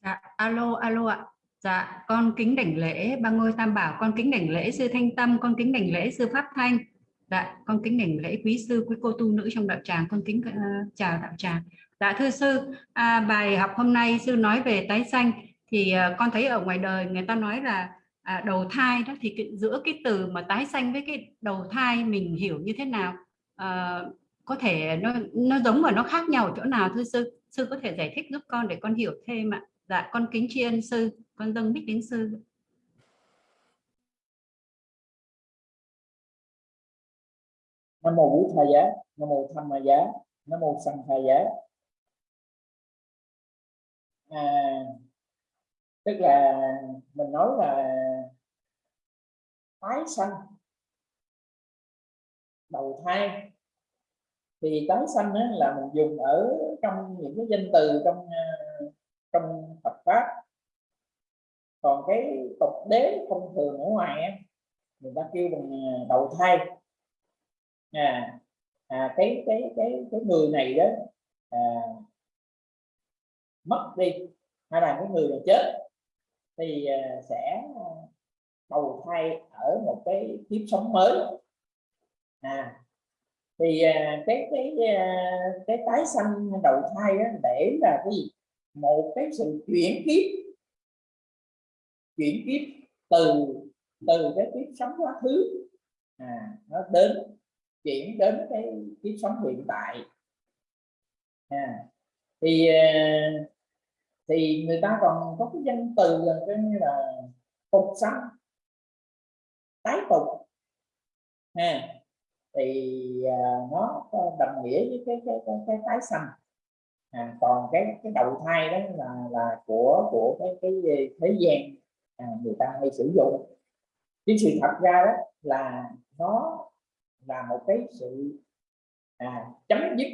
Dạ, alo, alo ạ. Dạ, con kính đảnh lễ ba ngôi tam bảo, con kính đảnh lễ sư Thanh Tâm, con kính đảnh lễ sư Pháp Thanh. Dạ, con kính đảnh lễ quý sư, quý cô tu nữ trong đạo tràng, con kính uh, chào đạo tràng. Dạ thưa sư, à, bài học hôm nay sư nói về tái sanh thì uh, con thấy ở ngoài đời người ta nói là à, đầu thai đó thì cái, giữa cái từ mà tái sanh với cái đầu thai mình hiểu như thế nào? À, có thể nó nó giống và nó khác nhau ở chỗ nào thưa sư? Sư có thể giải thích giúp con để con hiểu thêm ạ. Dạ, con kính tri ân sư con dâng bích đến sư nam mô vũ tha giá nam mô tham ma giá nam mô sanh tha giá. À, tức là mình nói là tái sanh đầu thai. Thì tái sanh là mình dùng ở trong những cái danh từ trong à, trong Phật pháp. Còn cái tục đế thông thường ở ngoài á, người ta kêu bằng à, đầu thai à, à cái cái cái cái người này đó à, mất đi hay là cái người này chết thì à, sẽ đầu thai ở một cái kiếp sống mới. À thì à, cái cái à, cái tái sanh đầu thai đó để là cái gì? Một cái sự chuyển kiếp chuyển kiếp từ từ cái kiếp sống quá khứ à, nó đến chuyển đến cái kiếp sống hiện tại. À, thì ờ, thì người ta còn có cái danh từ là cái như là tục sanh tái tục. À, thì ờ, nó đồng nghĩa với cái cái cái, cái tái sanh. À, còn cái cái đầu thai đó là là của của cái cái ờ, thế gian à, người ta hay sử dụng. Cái sự thật ra đó là nó là một cái sự à, chấm dứt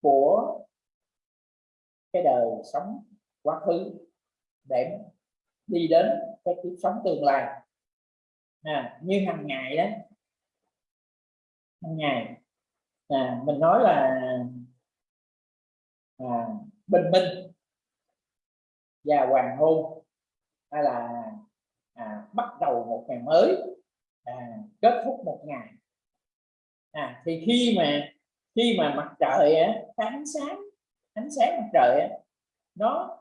của cái đời sống quá khứ để đi đến cái kiếp sống tương lai. À, như hàng ngày đó hàng ngày à, mình nói là à, bình minh và hoàng hôn hay là à, bắt đầu một ngày mới à, kết thúc một ngày. À, thì khi mà khi mà mặt trời á, ánh sáng ánh sáng mặt trời á, nó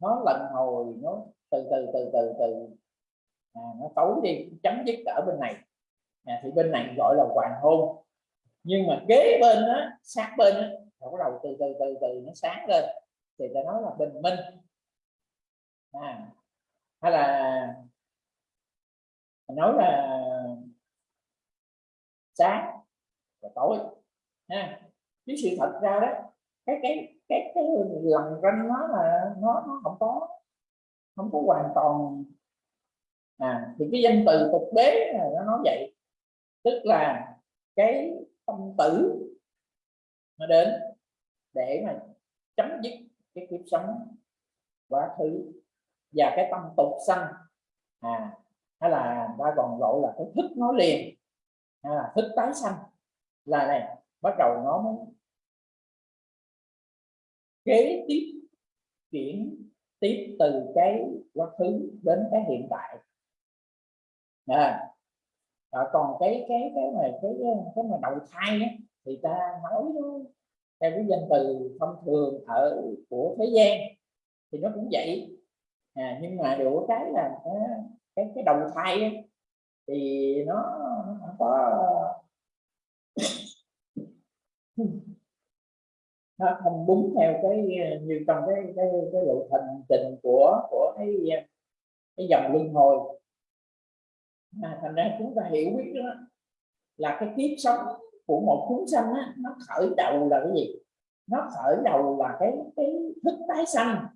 nó lần hồi nó từ từ từ từ từ à, nó tối đi chấm dứt ở bên này. À, thì bên này gọi là hoàng hôn. Nhưng mà kế bên á sát bên á bắt đầu từ từ từ từ nó sáng lên. Thì ta nói là bình minh. À, hay là nói là sáng và tối, ha. Chứ sự thật ra đó, cái cái cái cái lần ranh nó là nó nó không có không có hoàn toàn. À thì cái danh từ tục đế nó nói vậy. Tức là cái tâm tử nó đến để mà chấm dứt cái kiếp sống quá khứ và cái tâm tục sanh. À hay là ta còn gọi là cái thức nói liền. Hay là thức tái sanh. Là này bắt đầu nó mới kế tiếp chuyển tiếp từ cái quá khứ đến cái hiện tại. À, à, còn cái cái cái này cái cái mà đầu thai ấy, thì ta nói theo cái danh từ thông thường ở của thế gian thì nó cũng vậy. À, nhưng mà đủ cái là à, cái cái, đầu thai ấy, thì nó, nó có nó không đúng theo cái như trong cái cái cái lộ trình trình của của cái cái dòng luân hồi. À, thành ra chúng ta hiểu biết đó là cái kiếp sống của một chúng sanh á, nó khởi đầu là cái gì? Nó khởi đầu là cái cái thức tái sanh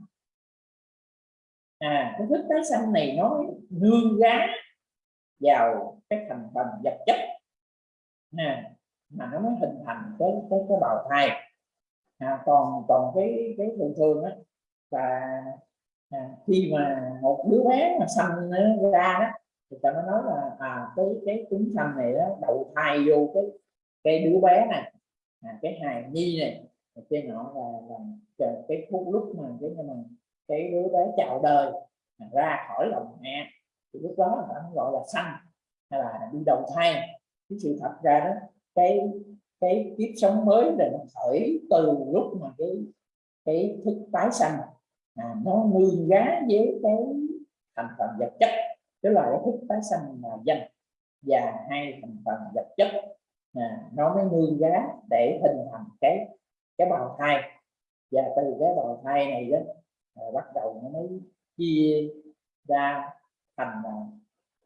à cái thức tái sanh này nó nương gá vào cái thành phần vật chất. Nè mà nó mới hình thành cái cái cái bào thai. À, còn còn cái cái thường thường á là à, khi mà một đứa bé mà sanh nó ra đó thì ta mới nói là à cái cái trứng sanh này đó đầu thai vô cái cái đứa bé này à, cái hài nhi này trên nọ là, là, là cái phút lúc mà cái mà cái đứa bé chào đời ra khỏi lòng mẹ thì lúc đó người ta gọi là sanh hay là đi đầu thai. Cái sự thật ra đó cái cái kiếp sống mới là nó khởi từ lúc mà cái cái thức tái sanh à, nó nguyên giá với cái thành phần vật chất. Tức là cái thức tái sanh là danh và hai thành phần vật chất à, nó mới nương giá để hình thành cái cái bào thai. Và từ cái bào thai này đó à, bắt đầu nó mới chia ra thành à,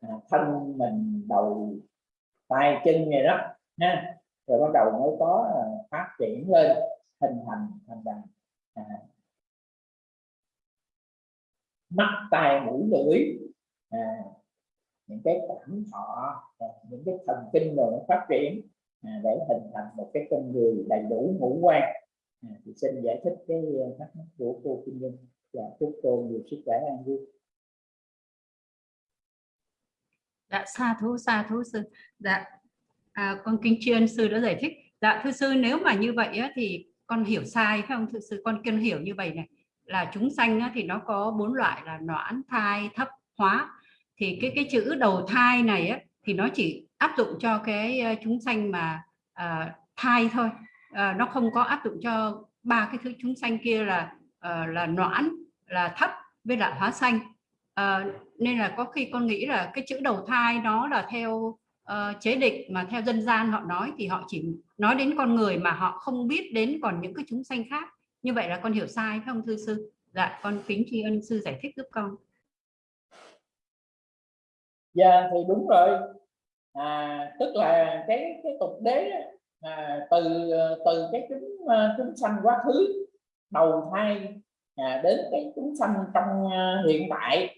à, thân mình đầu tay chân này đó ha. Rồi bắt đầu mới có à, phát triển lên hình thành thành bằng à, mắt tai mũi lưỡi à, những cái cảm thọ à, những cái thần kinh rồi nó phát triển à, để hình thành một cái con người đầy đủ ngũ quan à, thì xin giải thích cái ờ, thắc mắc của cô Kim Nhung và dạ, chúc cô nhiều sức khỏe an vui. Dạ xa thú xa thú sư. Dạ à, con kính chuyên sư đã giải thích. Dạ thưa sư nếu mà như vậy á, thì con hiểu sai phải không? Thưa sư con kiên hiểu như vậy này. Là chúng sanh á, thì nó có bốn loại là noãn thai thấp hóa. Thì cái cái chữ đầu thai này á, thì nó chỉ áp dụng cho cái ờ, chúng sanh mà à, thai thôi. Ờ, nó không có áp dụng cho ba cái thứ chúng sanh kia là uh, là noãn là thấp với lại hóa sanh. Uh, nên là có khi con nghĩ là cái chữ đầu thai nó là theo uh, chế định mà theo dân gian họ nói thì họ chỉ nói đến con người mà họ không biết đến còn những cái chúng sanh khác. Như vậy là con hiểu sai phải không thưa sư? Dạ con kính tri ân sư giải thích giúp con. Dạ thì đúng rồi. À, tức là cái cái tục đế à, từ ờ, từ cái chúng chúng sanh quá khứ đầu thai à, đến cái chúng sanh trong à, hiện tại.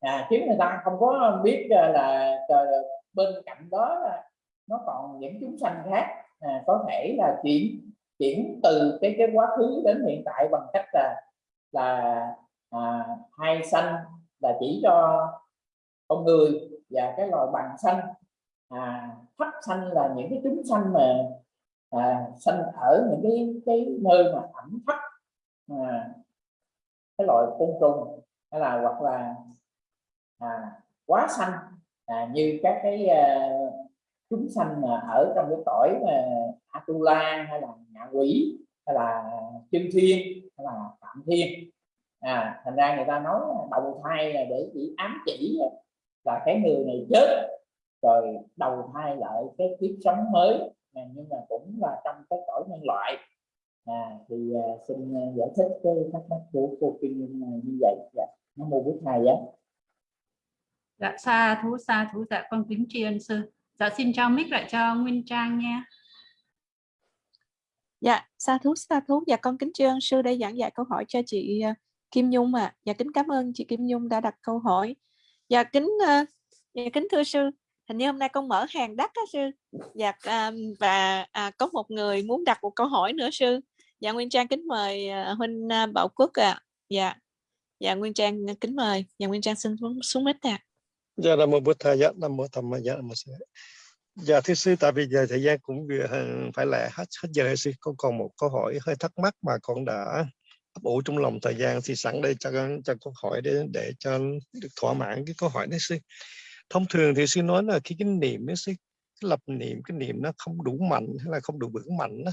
À, khiến người ta không có biết ờ, là, là bên cạnh đó là nó còn những chúng sanh khác à, có thể là chuyển chuyển từ cái cái quá khứ đến hiện tại bằng cách là là à, hai sanh là chỉ cho con người và cái loài bằng xanh à, thấp sanh là những cái chúng sanh mà à, sanh ở những cái cái nơi mà ẩm thấp à, cái loại côn trùng hay là hoặc là à, quá xanh à, như các cái à, chúng sanh mà ở trong cái cõi mà Atula hay là ngạ quỷ hay là chân thiên hay là phạm thiên. À, thành ra người ta nói đầu thai là để chỉ ám chỉ là cái người này chết rồi đầu thai lại cái kiếp sống mới. À, nhưng mà cũng là trong cái cõi nhân loại. À, thì à, xin à, giải thích cái thắc mắc của cô Kim Nhung như vậy. Dạ. nó mô bút thầy á. Dạ xa thú xa thú dạ con kính tri ân sư. Dạ xin trao mic lại cho Nguyên Trang nha. Dạ xa thú xa thú dạ con kính tri ân sư đây giảng dạy câu hỏi cho chị à, Kim Nhung à dạ kính cảm ơn chị Kim Nhung đã đặt câu hỏi. Dạ kính dạ, kính thưa sư hình như hôm nay con mở hàng đắt á sư. Dạ à, và à, có một người muốn đặt một câu hỏi nữa sư. Dạ Nguyên Trang kính mời à, huynh à, Bảo Quốc ạ. À. dạ. Dạ Nguyên Trang kính mời. Dạ Nguyên Trang xin xuống, xuống mít ạ dạ là một bút thầy dạ là một tầm dạ một mô dạ thưa sư tại vì giờ thời gian cũng vừa phải là hết hết giờ sư. Con còn một câu hỏi hơi thắc mắc mà con đã ấp ủ trong lòng thời gian. Thì sẵn đây cho cho câu hỏi để để cho được thỏa mãn cái câu hỏi đấy sư thông thường thì sư nói là khi cái niệm ấy, sư cái lập niệm cái niệm nó không đủ mạnh hay là không đủ vững mạnh đó,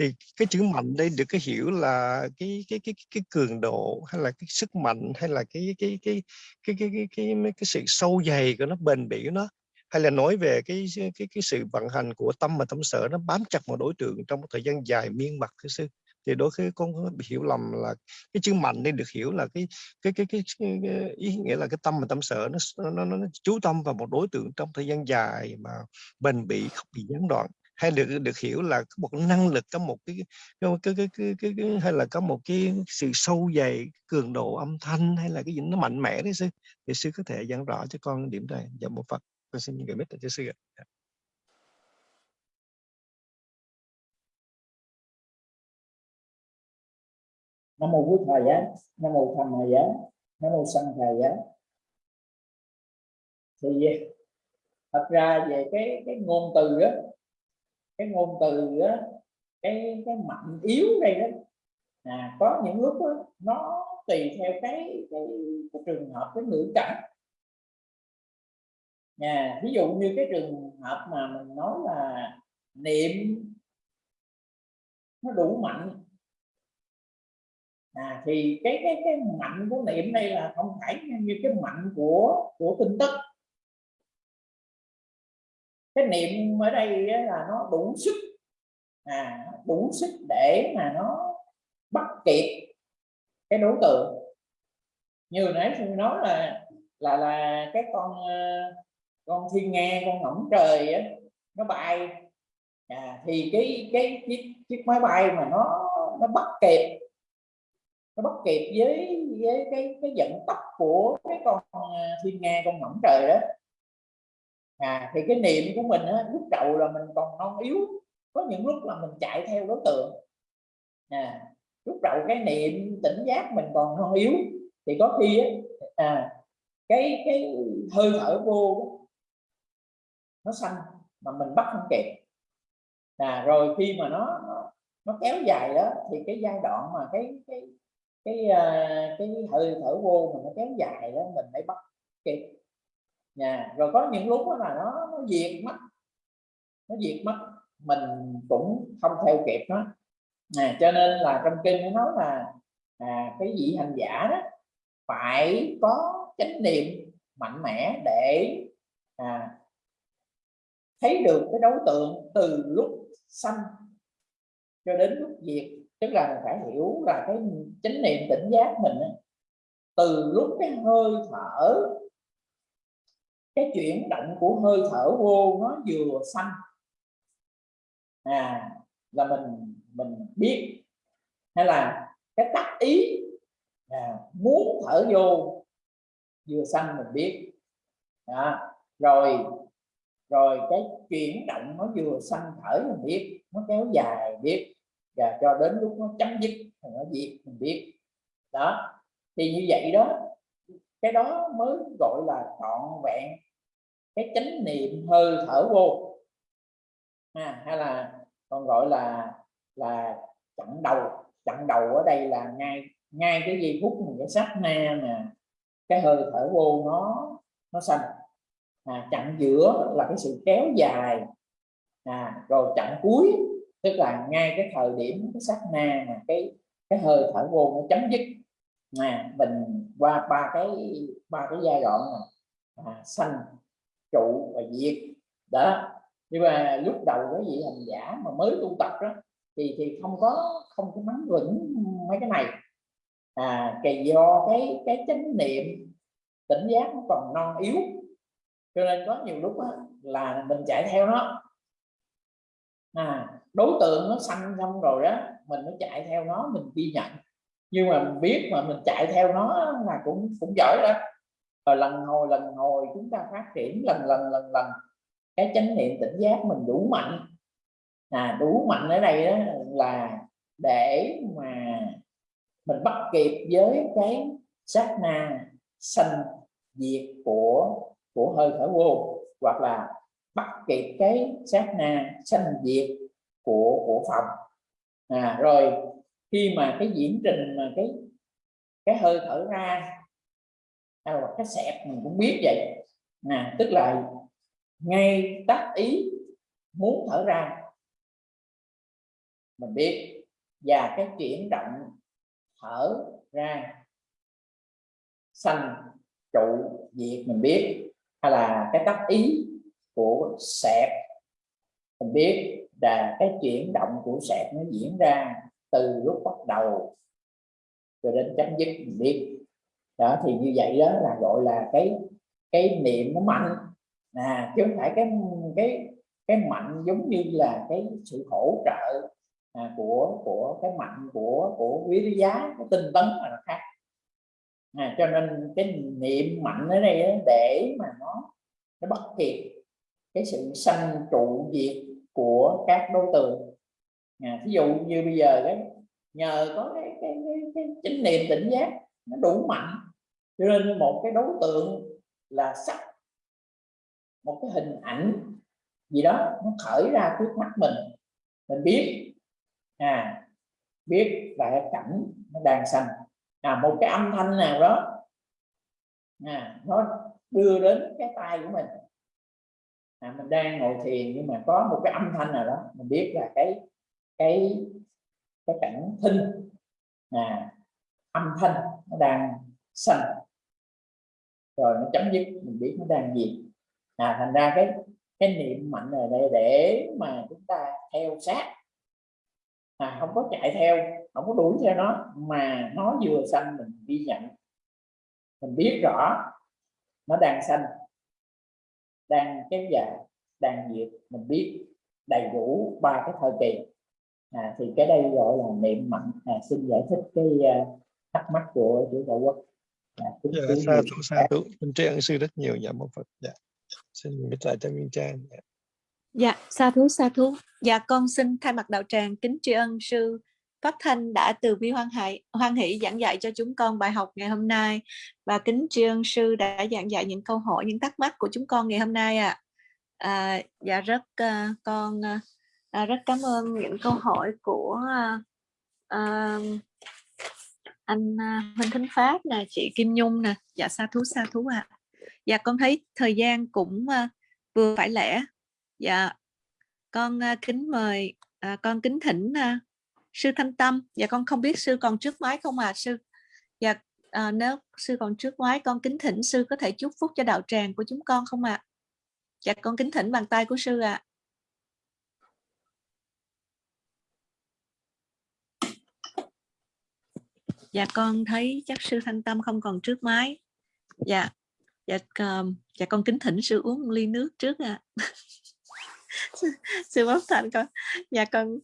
thì cái chữ mạnh đây được cái hiểu là cái cái cái cái cường độ hay là cái sức mạnh hay là cái cái cái cái cái cái cái, cái, cái sự sâu dày của nó bền bỉ của nó hay là nói về cái cái cái sự vận hành của tâm và tâm sở nó bám chặt vào đối tượng trong một thời gian dài miên mật thưa sư thì đôi khi con bị hiểu lầm là cái chữ mạnh nên được hiểu là cái cái cái cái, cái, cái ý nghĩa là cái tâm và tâm sở nó, nó nó nó chú tâm vào một đối tượng trong thời gian dài mà bền bỉ không bị gián đoạn hay được được hiểu là có một năng lực có một cái cái cái, cái, cái, cái, cái hay là có một cái sự sâu dày cường độ âm thanh hay là cái gì nó mạnh mẽ đấy sư thì sư có thể giảng rõ cho con điểm này dạ một phật con xin gửi mít cho sư ạ nam mô bút thầy giá nam mô tham thầy giá nam mô sanh thầy giá. Thì thật ra về cái cái ngôn từ đó cái ngôn từ đó cái cái mạnh yếu đây đó à, có những lúc đó, nó tùy theo cái, cái, cái trường hợp cái ngữ cảnh. Nha ví dụ như cái trường hợp mà mình nói là niệm nó đủ mạnh à, thì cái cái cái mạnh của niệm đây là không phải như cái mạnh của của tin tức. Cái niệm ở đây là nó đủ sức. À đủ sức để mà nó bắt kịp cái đối tượng. Như nãy tôi nói là là là cái con ờ, con thiên nga con ngỗng trời á, nó bay. À, thì cái cái chiếc, chiếc máy bay mà nó nó bắt kịp nó bắt kịp với với cái cái vận tốc của cái con à, thiên nga con ngỗng trời đó. À thì cái niệm của mình á, lúc đầu là mình còn non yếu có những lúc là mình chạy theo đối tượng. À, lúc đầu cái niệm tỉnh giác mình còn non yếu thì có khi á, à, cái cái hơi thở vô nó xanh mà mình bắt không kịp. À, rồi khi mà nó, nó nó kéo dài đó thì cái giai đoạn mà cái cái cái ờ, cái hơi thở vô mà nó kéo dài đó mình phải bắt kịp. Nha rồi có những lúc đó là nó nó diệt mất nó diệt mất mình cũng không theo kịp nó. À, cho nên là trong kinh nó nói là à, cái vị hành giả đó phải có chánh niệm mạnh mẽ để à, thấy được cái đối tượng từ lúc sanh cho đến lúc diệt tức là phải hiểu là cái chánh niệm tỉnh giác mình từ lúc cái hơi thở cái chuyển động của hơi thở vô nó vừa xanh à là mình mình biết. Hay là cái tác ý à, muốn thở vô vừa xanh mình biết. À, rồi rồi cái chuyển động nó vừa xanh thở mình biết nó kéo dài biết và cho đến lúc nó chấm dứt thì nó diệt mình biết. Đó. Thì như vậy đó cái đó mới gọi là trọn vẹn cái chánh niệm hơi thở vô. À, hay là còn gọi là là chặn đầu. Chặn đầu ở đây là ngay ngay cái giây phút mình cái sát na nè cái hơi thở vô nó nó xanh à, chặn giữa là cái sự kéo dài. À, rồi chặn cuối tức là ngay cái thời điểm cái sát na mà cái cái hơi thở vô nó chấm dứt. À, mình qua ba cái ba cái giai đoạn mà à, xanh trụ và diệt. Đó nhưng mà lúc đầu cái vị hành giả mà mới tu tập đó thì thì không có không có nắm vững mấy cái này. À kỳ do cái cái chánh niệm tỉnh giác nó còn non yếu. Cho nên có nhiều lúc đó, là mình chạy theo nó. À đối tượng nó xanh xong rồi đó mình nó chạy theo nó, mình ghi nhận. Nhưng mà mình biết mà mình chạy theo nó là cũng cũng giỏi đó rồi lần hồi lần hồi chúng ta phát triển lần lần lần lần. Cái chánh niệm tỉnh giác mình đủ mạnh. À đủ mạnh ở đây đó là để mà mình bắt kịp với cái sát na sanh diệt của của hơi thở vô, hoặc là bắt kịp cái sát na sanh diệt của của phòng à rồi khi mà cái diễn trình mà cái cái hơi thở ra hay là cái xẹp mình cũng biết vậy. À, tức là ngay tác ý muốn thở ra mình biết. Và cái chuyển động thở ra xanh trụ diệt mình biết. Hay là cái tác ý của sẹp mình biết là cái chuyển động của sẹt nó diễn ra từ lúc bắt đầu cho đến chấm dứt mình biết đó thì như vậy đó là gọi là cái cái niệm nó mạnh. À chứ không phải cái cái cái mạnh giống như là cái sự hỗ trợ à, của của cái mạnh của của quý giá cái tinh tấn là nó khác. À, cho nên cái niệm mạnh ở đây để mà nó nó bắt kịp cái sự sanh trụ diệt của các đối tượng. À, ví dụ như bây giờ đấy nhờ có cái cái, cái, cái chánh niệm tỉnh giác nó đủ mạnh cho nên một cái đối tượng là sắc một cái hình ảnh gì đó nó khởi ra trước mắt mình. Mình biết à biết là cái cảnh nó đang xanh, à, một cái âm thanh nào đó à, nó đưa đến cái tay của mình à, mình đang ngồi thiền nhưng mà có một cái âm thanh nào đó mình biết là cái cái cái cảnh thinh. À, âm thanh nó đang sanh. Rồi nó chấm dứt mình biết nó đang gì. À, thành ra cái cái niệm mạnh ở đây để mà chúng ta theo sát. À, không có chạy theo không có đuổi theo nó mà nó vừa sanh mình ghi nhận. Mình biết rõ nó đang sanh đang kéo dài đang diệt mình biết đầy đủ ba cái thời kỳ. À, thì cái đây gọi là niệm mạnh. À, xin giải thích cái uh, thắc mắc của chủ đạo quốc. À, dạ, sa thú sa thú tri ân sư rất nhiều dạ một phật dạ xin biết lại cho minh trang. Dạ. dạ sa thú sa thú. Dạ con xin thay mặt đạo tràng kính tri ân sư Pháp Thanh đã từ bi hoan hỷ, hoan hỷ giảng dạy cho chúng con bài học ngày hôm nay và kính tri ân sư đã giảng dạy những câu hỏi, những thắc mắc của chúng con ngày hôm nay ạ. À. À, dạ rất uh, con uh, rất cảm ơn những câu hỏi của uh, uh, anh Minh Thính Pháp nè, chị Kim Nhung nè, dạ sa thú sa thú ạ. À. Dạ con thấy thời gian cũng uh, vừa phải lẽ. Dạ con uh, kính mời uh, con kính thỉnh uh, sư thanh tâm dạ con không biết sư còn trước máy không à sư dạ à, nếu sư còn trước máy con kính thỉnh sư có thể chúc phúc cho đạo tràng của chúng con không ạ à? dạ con kính thỉnh bàn tay của sư ạ à. dạ con thấy chắc sư thanh tâm không còn trước máy dạ dạ ờ, dạ con kính thỉnh sư uống một ly nước trước ạ à. sư bác thành con dạ con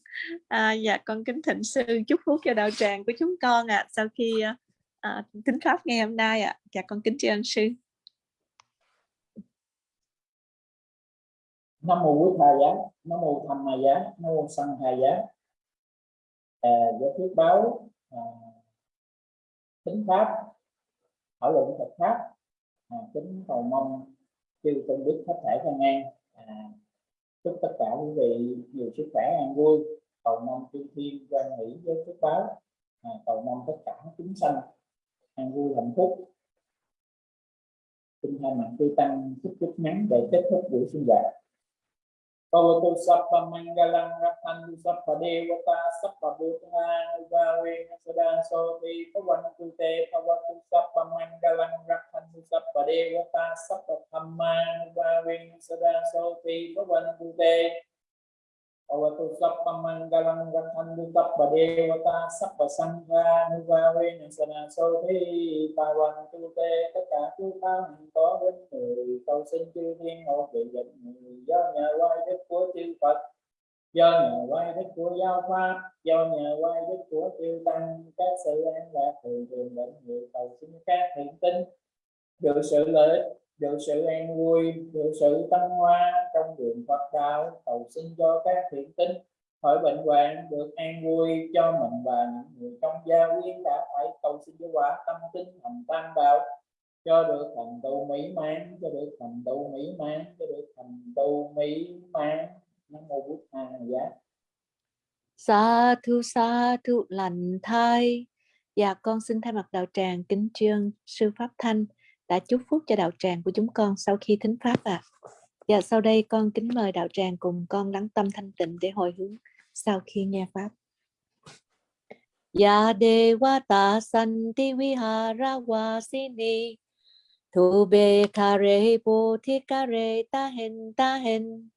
à, dạ con kính thịnh sư chúc phúc cho đạo tràng của chúng con ạ à, sau khi à, à tính pháp ngày hôm nay ạ à. dạ con kính tri ân sư nam mô quốc hà giá nam mô thầm hà giá nam mô sanh hà giá à, giải thuyết báo à, tính pháp thảo luận Phật pháp à, kính cầu mong chư tôn đức hết thể thân an à, chúc tất cả quý vị nhiều sức khỏe an vui. Cầu mong thiên thiên quan hỷ với phước báo. À, cầu mong tất cả chúng sanh an vui hạnh phúc. Xin thay mặt tư tăng chúc chúc ngắn để kết thúc buổi sinh hoạt. Pavatu Sappa mangalam Rakhantu Sappa Devata, Sappa bhutana ubhavena Sada Soti Pavantu Te Pavatu Sappa mangalam Rakhantu Sappa Devata, Sappa Dhamma ubhavena Sada Soti Pavantu Te Pavatu Sappa Mangalang Rakhantu Sappa Devata Sappa Sangha Uvawe Sada Soti Pavantu Te tất cả chúng tăng có đến người cầu xin chư thiên hộ vệ dẫn người do nhà quay đức của chư Phật do nhà quay đức của giáo pháp do nhà quay đức của chư tăng các sự an lạc thường thường đến người cầu xin các thiện tinh được sự lợi được sự an vui, được sự tăng hoa trong đường Phật đạo, cầu xin cho các thiện tinh, khỏi bệnh hoạn, được an vui cho mình và những người trong gia quyến đã phải cầu xin cho quả tâm tinh thành tam đạo, cho được thành tựu mỹ mãn, cho được thành tựu mỹ mãn, cho được thành tựu mỹ mãn. Nam mô bút a giá. Sa thu sa thu lành thai. Dạ con xin thay mặt đạo tràng kính trương sư pháp thanh đã chúc phúc cho đạo tràng của chúng con sau khi thính pháp ạ. À. dạ sau đây con kính mời đạo tràng cùng con lắng tâm thanh tịnh để hồi hướng sau khi nghe pháp. Ya Devata Santi Vihara Vasini thu be kare rê thi ta hen ta hen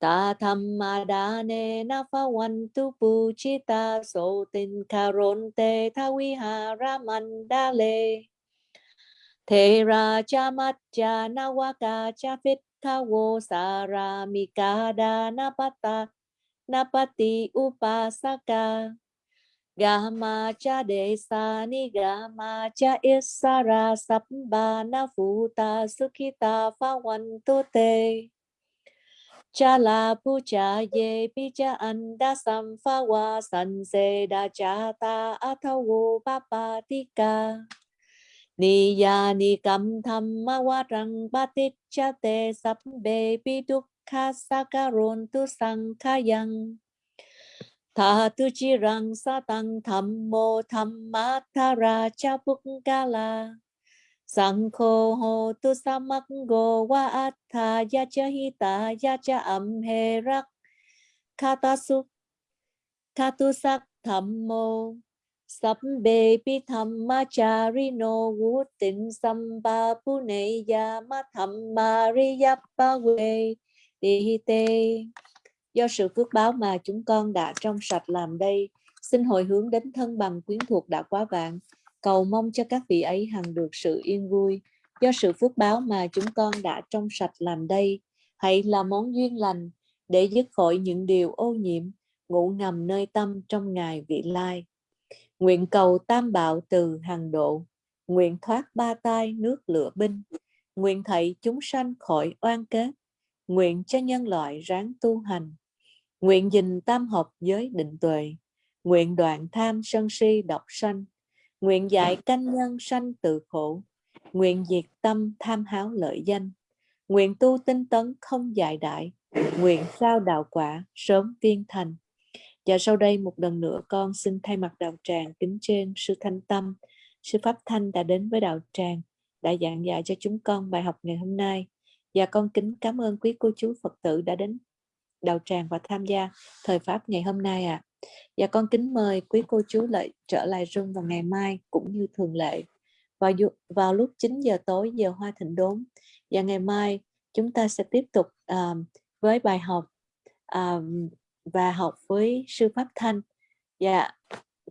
ta tham ma đa nê na pha wan tu pu chi ta so tin karonte te tha vi ha ra man thế ra cha mat cha na wa ka cha phết tha wo sa ra mi ka da na pata na pati upasaka Gama cha de sa ni gama, cha isara sabba na futa sukita pha wan tu te. Cha la pu cha ye pi cha anda sam pha wa san se da cha ta athawu pa pa ti ka. Ni ya ni cam tham ma wa rang ba ti cha te sap be pi dukha sakaron tu sang kha yang. Tha tu chi rang sa tăng tham mô tham ma tha ra cha buk ka la. Sang kho ho tu sa go wa at tha ya cha hi ta ya cha am he rak. Kha ta su, kha tu sak tham mô sắp bê pi tham ma cha ri no wu tin sam ba pu ya ma tham we te do sự phước báo mà chúng con đã trong sạch làm đây, xin hồi hướng đến thân bằng quyến thuộc đã quá vạn. Cầu mong cho các vị ấy hằng được sự yên vui. Do sự phước báo mà chúng con đã trong sạch làm đây, hãy là món duyên lành để dứt khỏi những điều ô nhiễm, ngủ ngầm nơi tâm trong ngày vị lai nguyện cầu tam bảo từ hàng độ. Nguyện thoát ba tai nước lửa binh. Nguyện thầy chúng sanh khỏi oan kết nguyện cho nhân loại ráng tu hành. Nguyện dình tam hợp giới định tuệ. Nguyện đoạn tham sân si độc sanh. Nguyện dạy canh nhân sanh tự khổ. Nguyện diệt tâm tham háo lợi danh. Nguyện tu tinh tấn không dại đại. Nguyện sao đạo quả sớm viên thành và sau đây một lần nữa con xin thay mặt đạo tràng kính trên sư thanh tâm sư pháp thanh đã đến với đạo tràng đã giảng dạy cho chúng con bài học ngày hôm nay và con kính cảm ơn quý cô chú phật tử đã đến đạo tràng và tham gia thời pháp ngày hôm nay ạ. À. Và con kính mời quý cô chú lại trở lại rung vào ngày mai cũng như thường lệ vào vào lúc 9 giờ tối giờ hoa thịnh đốn và ngày mai chúng ta sẽ tiếp tục uh, với bài học uh, và học với sư pháp thanh và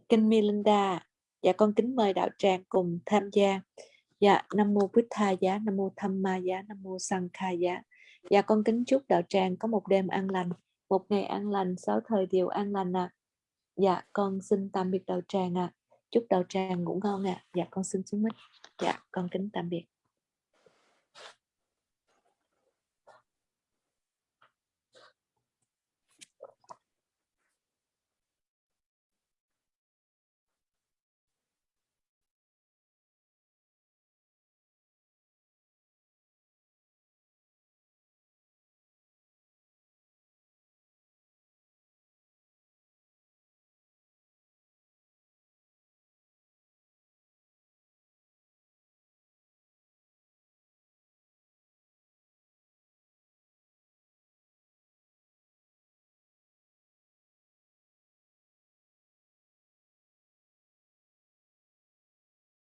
kinh Melinda và con kính mời đạo tràng cùng tham gia dạ nam mô bích tha giá nam mô tham ma giá nam mô sang kha giá Dạ con kính chúc đạo tràng có một đêm an lành, một ngày an lành, sáu thời điều an lành ạ. À. Dạ con xin tạm biệt đạo tràng ạ. À. Chúc đạo tràng ngủ ngon ạ. À. Dạ con xin xuống mít. Dạ con kính tạm biệt.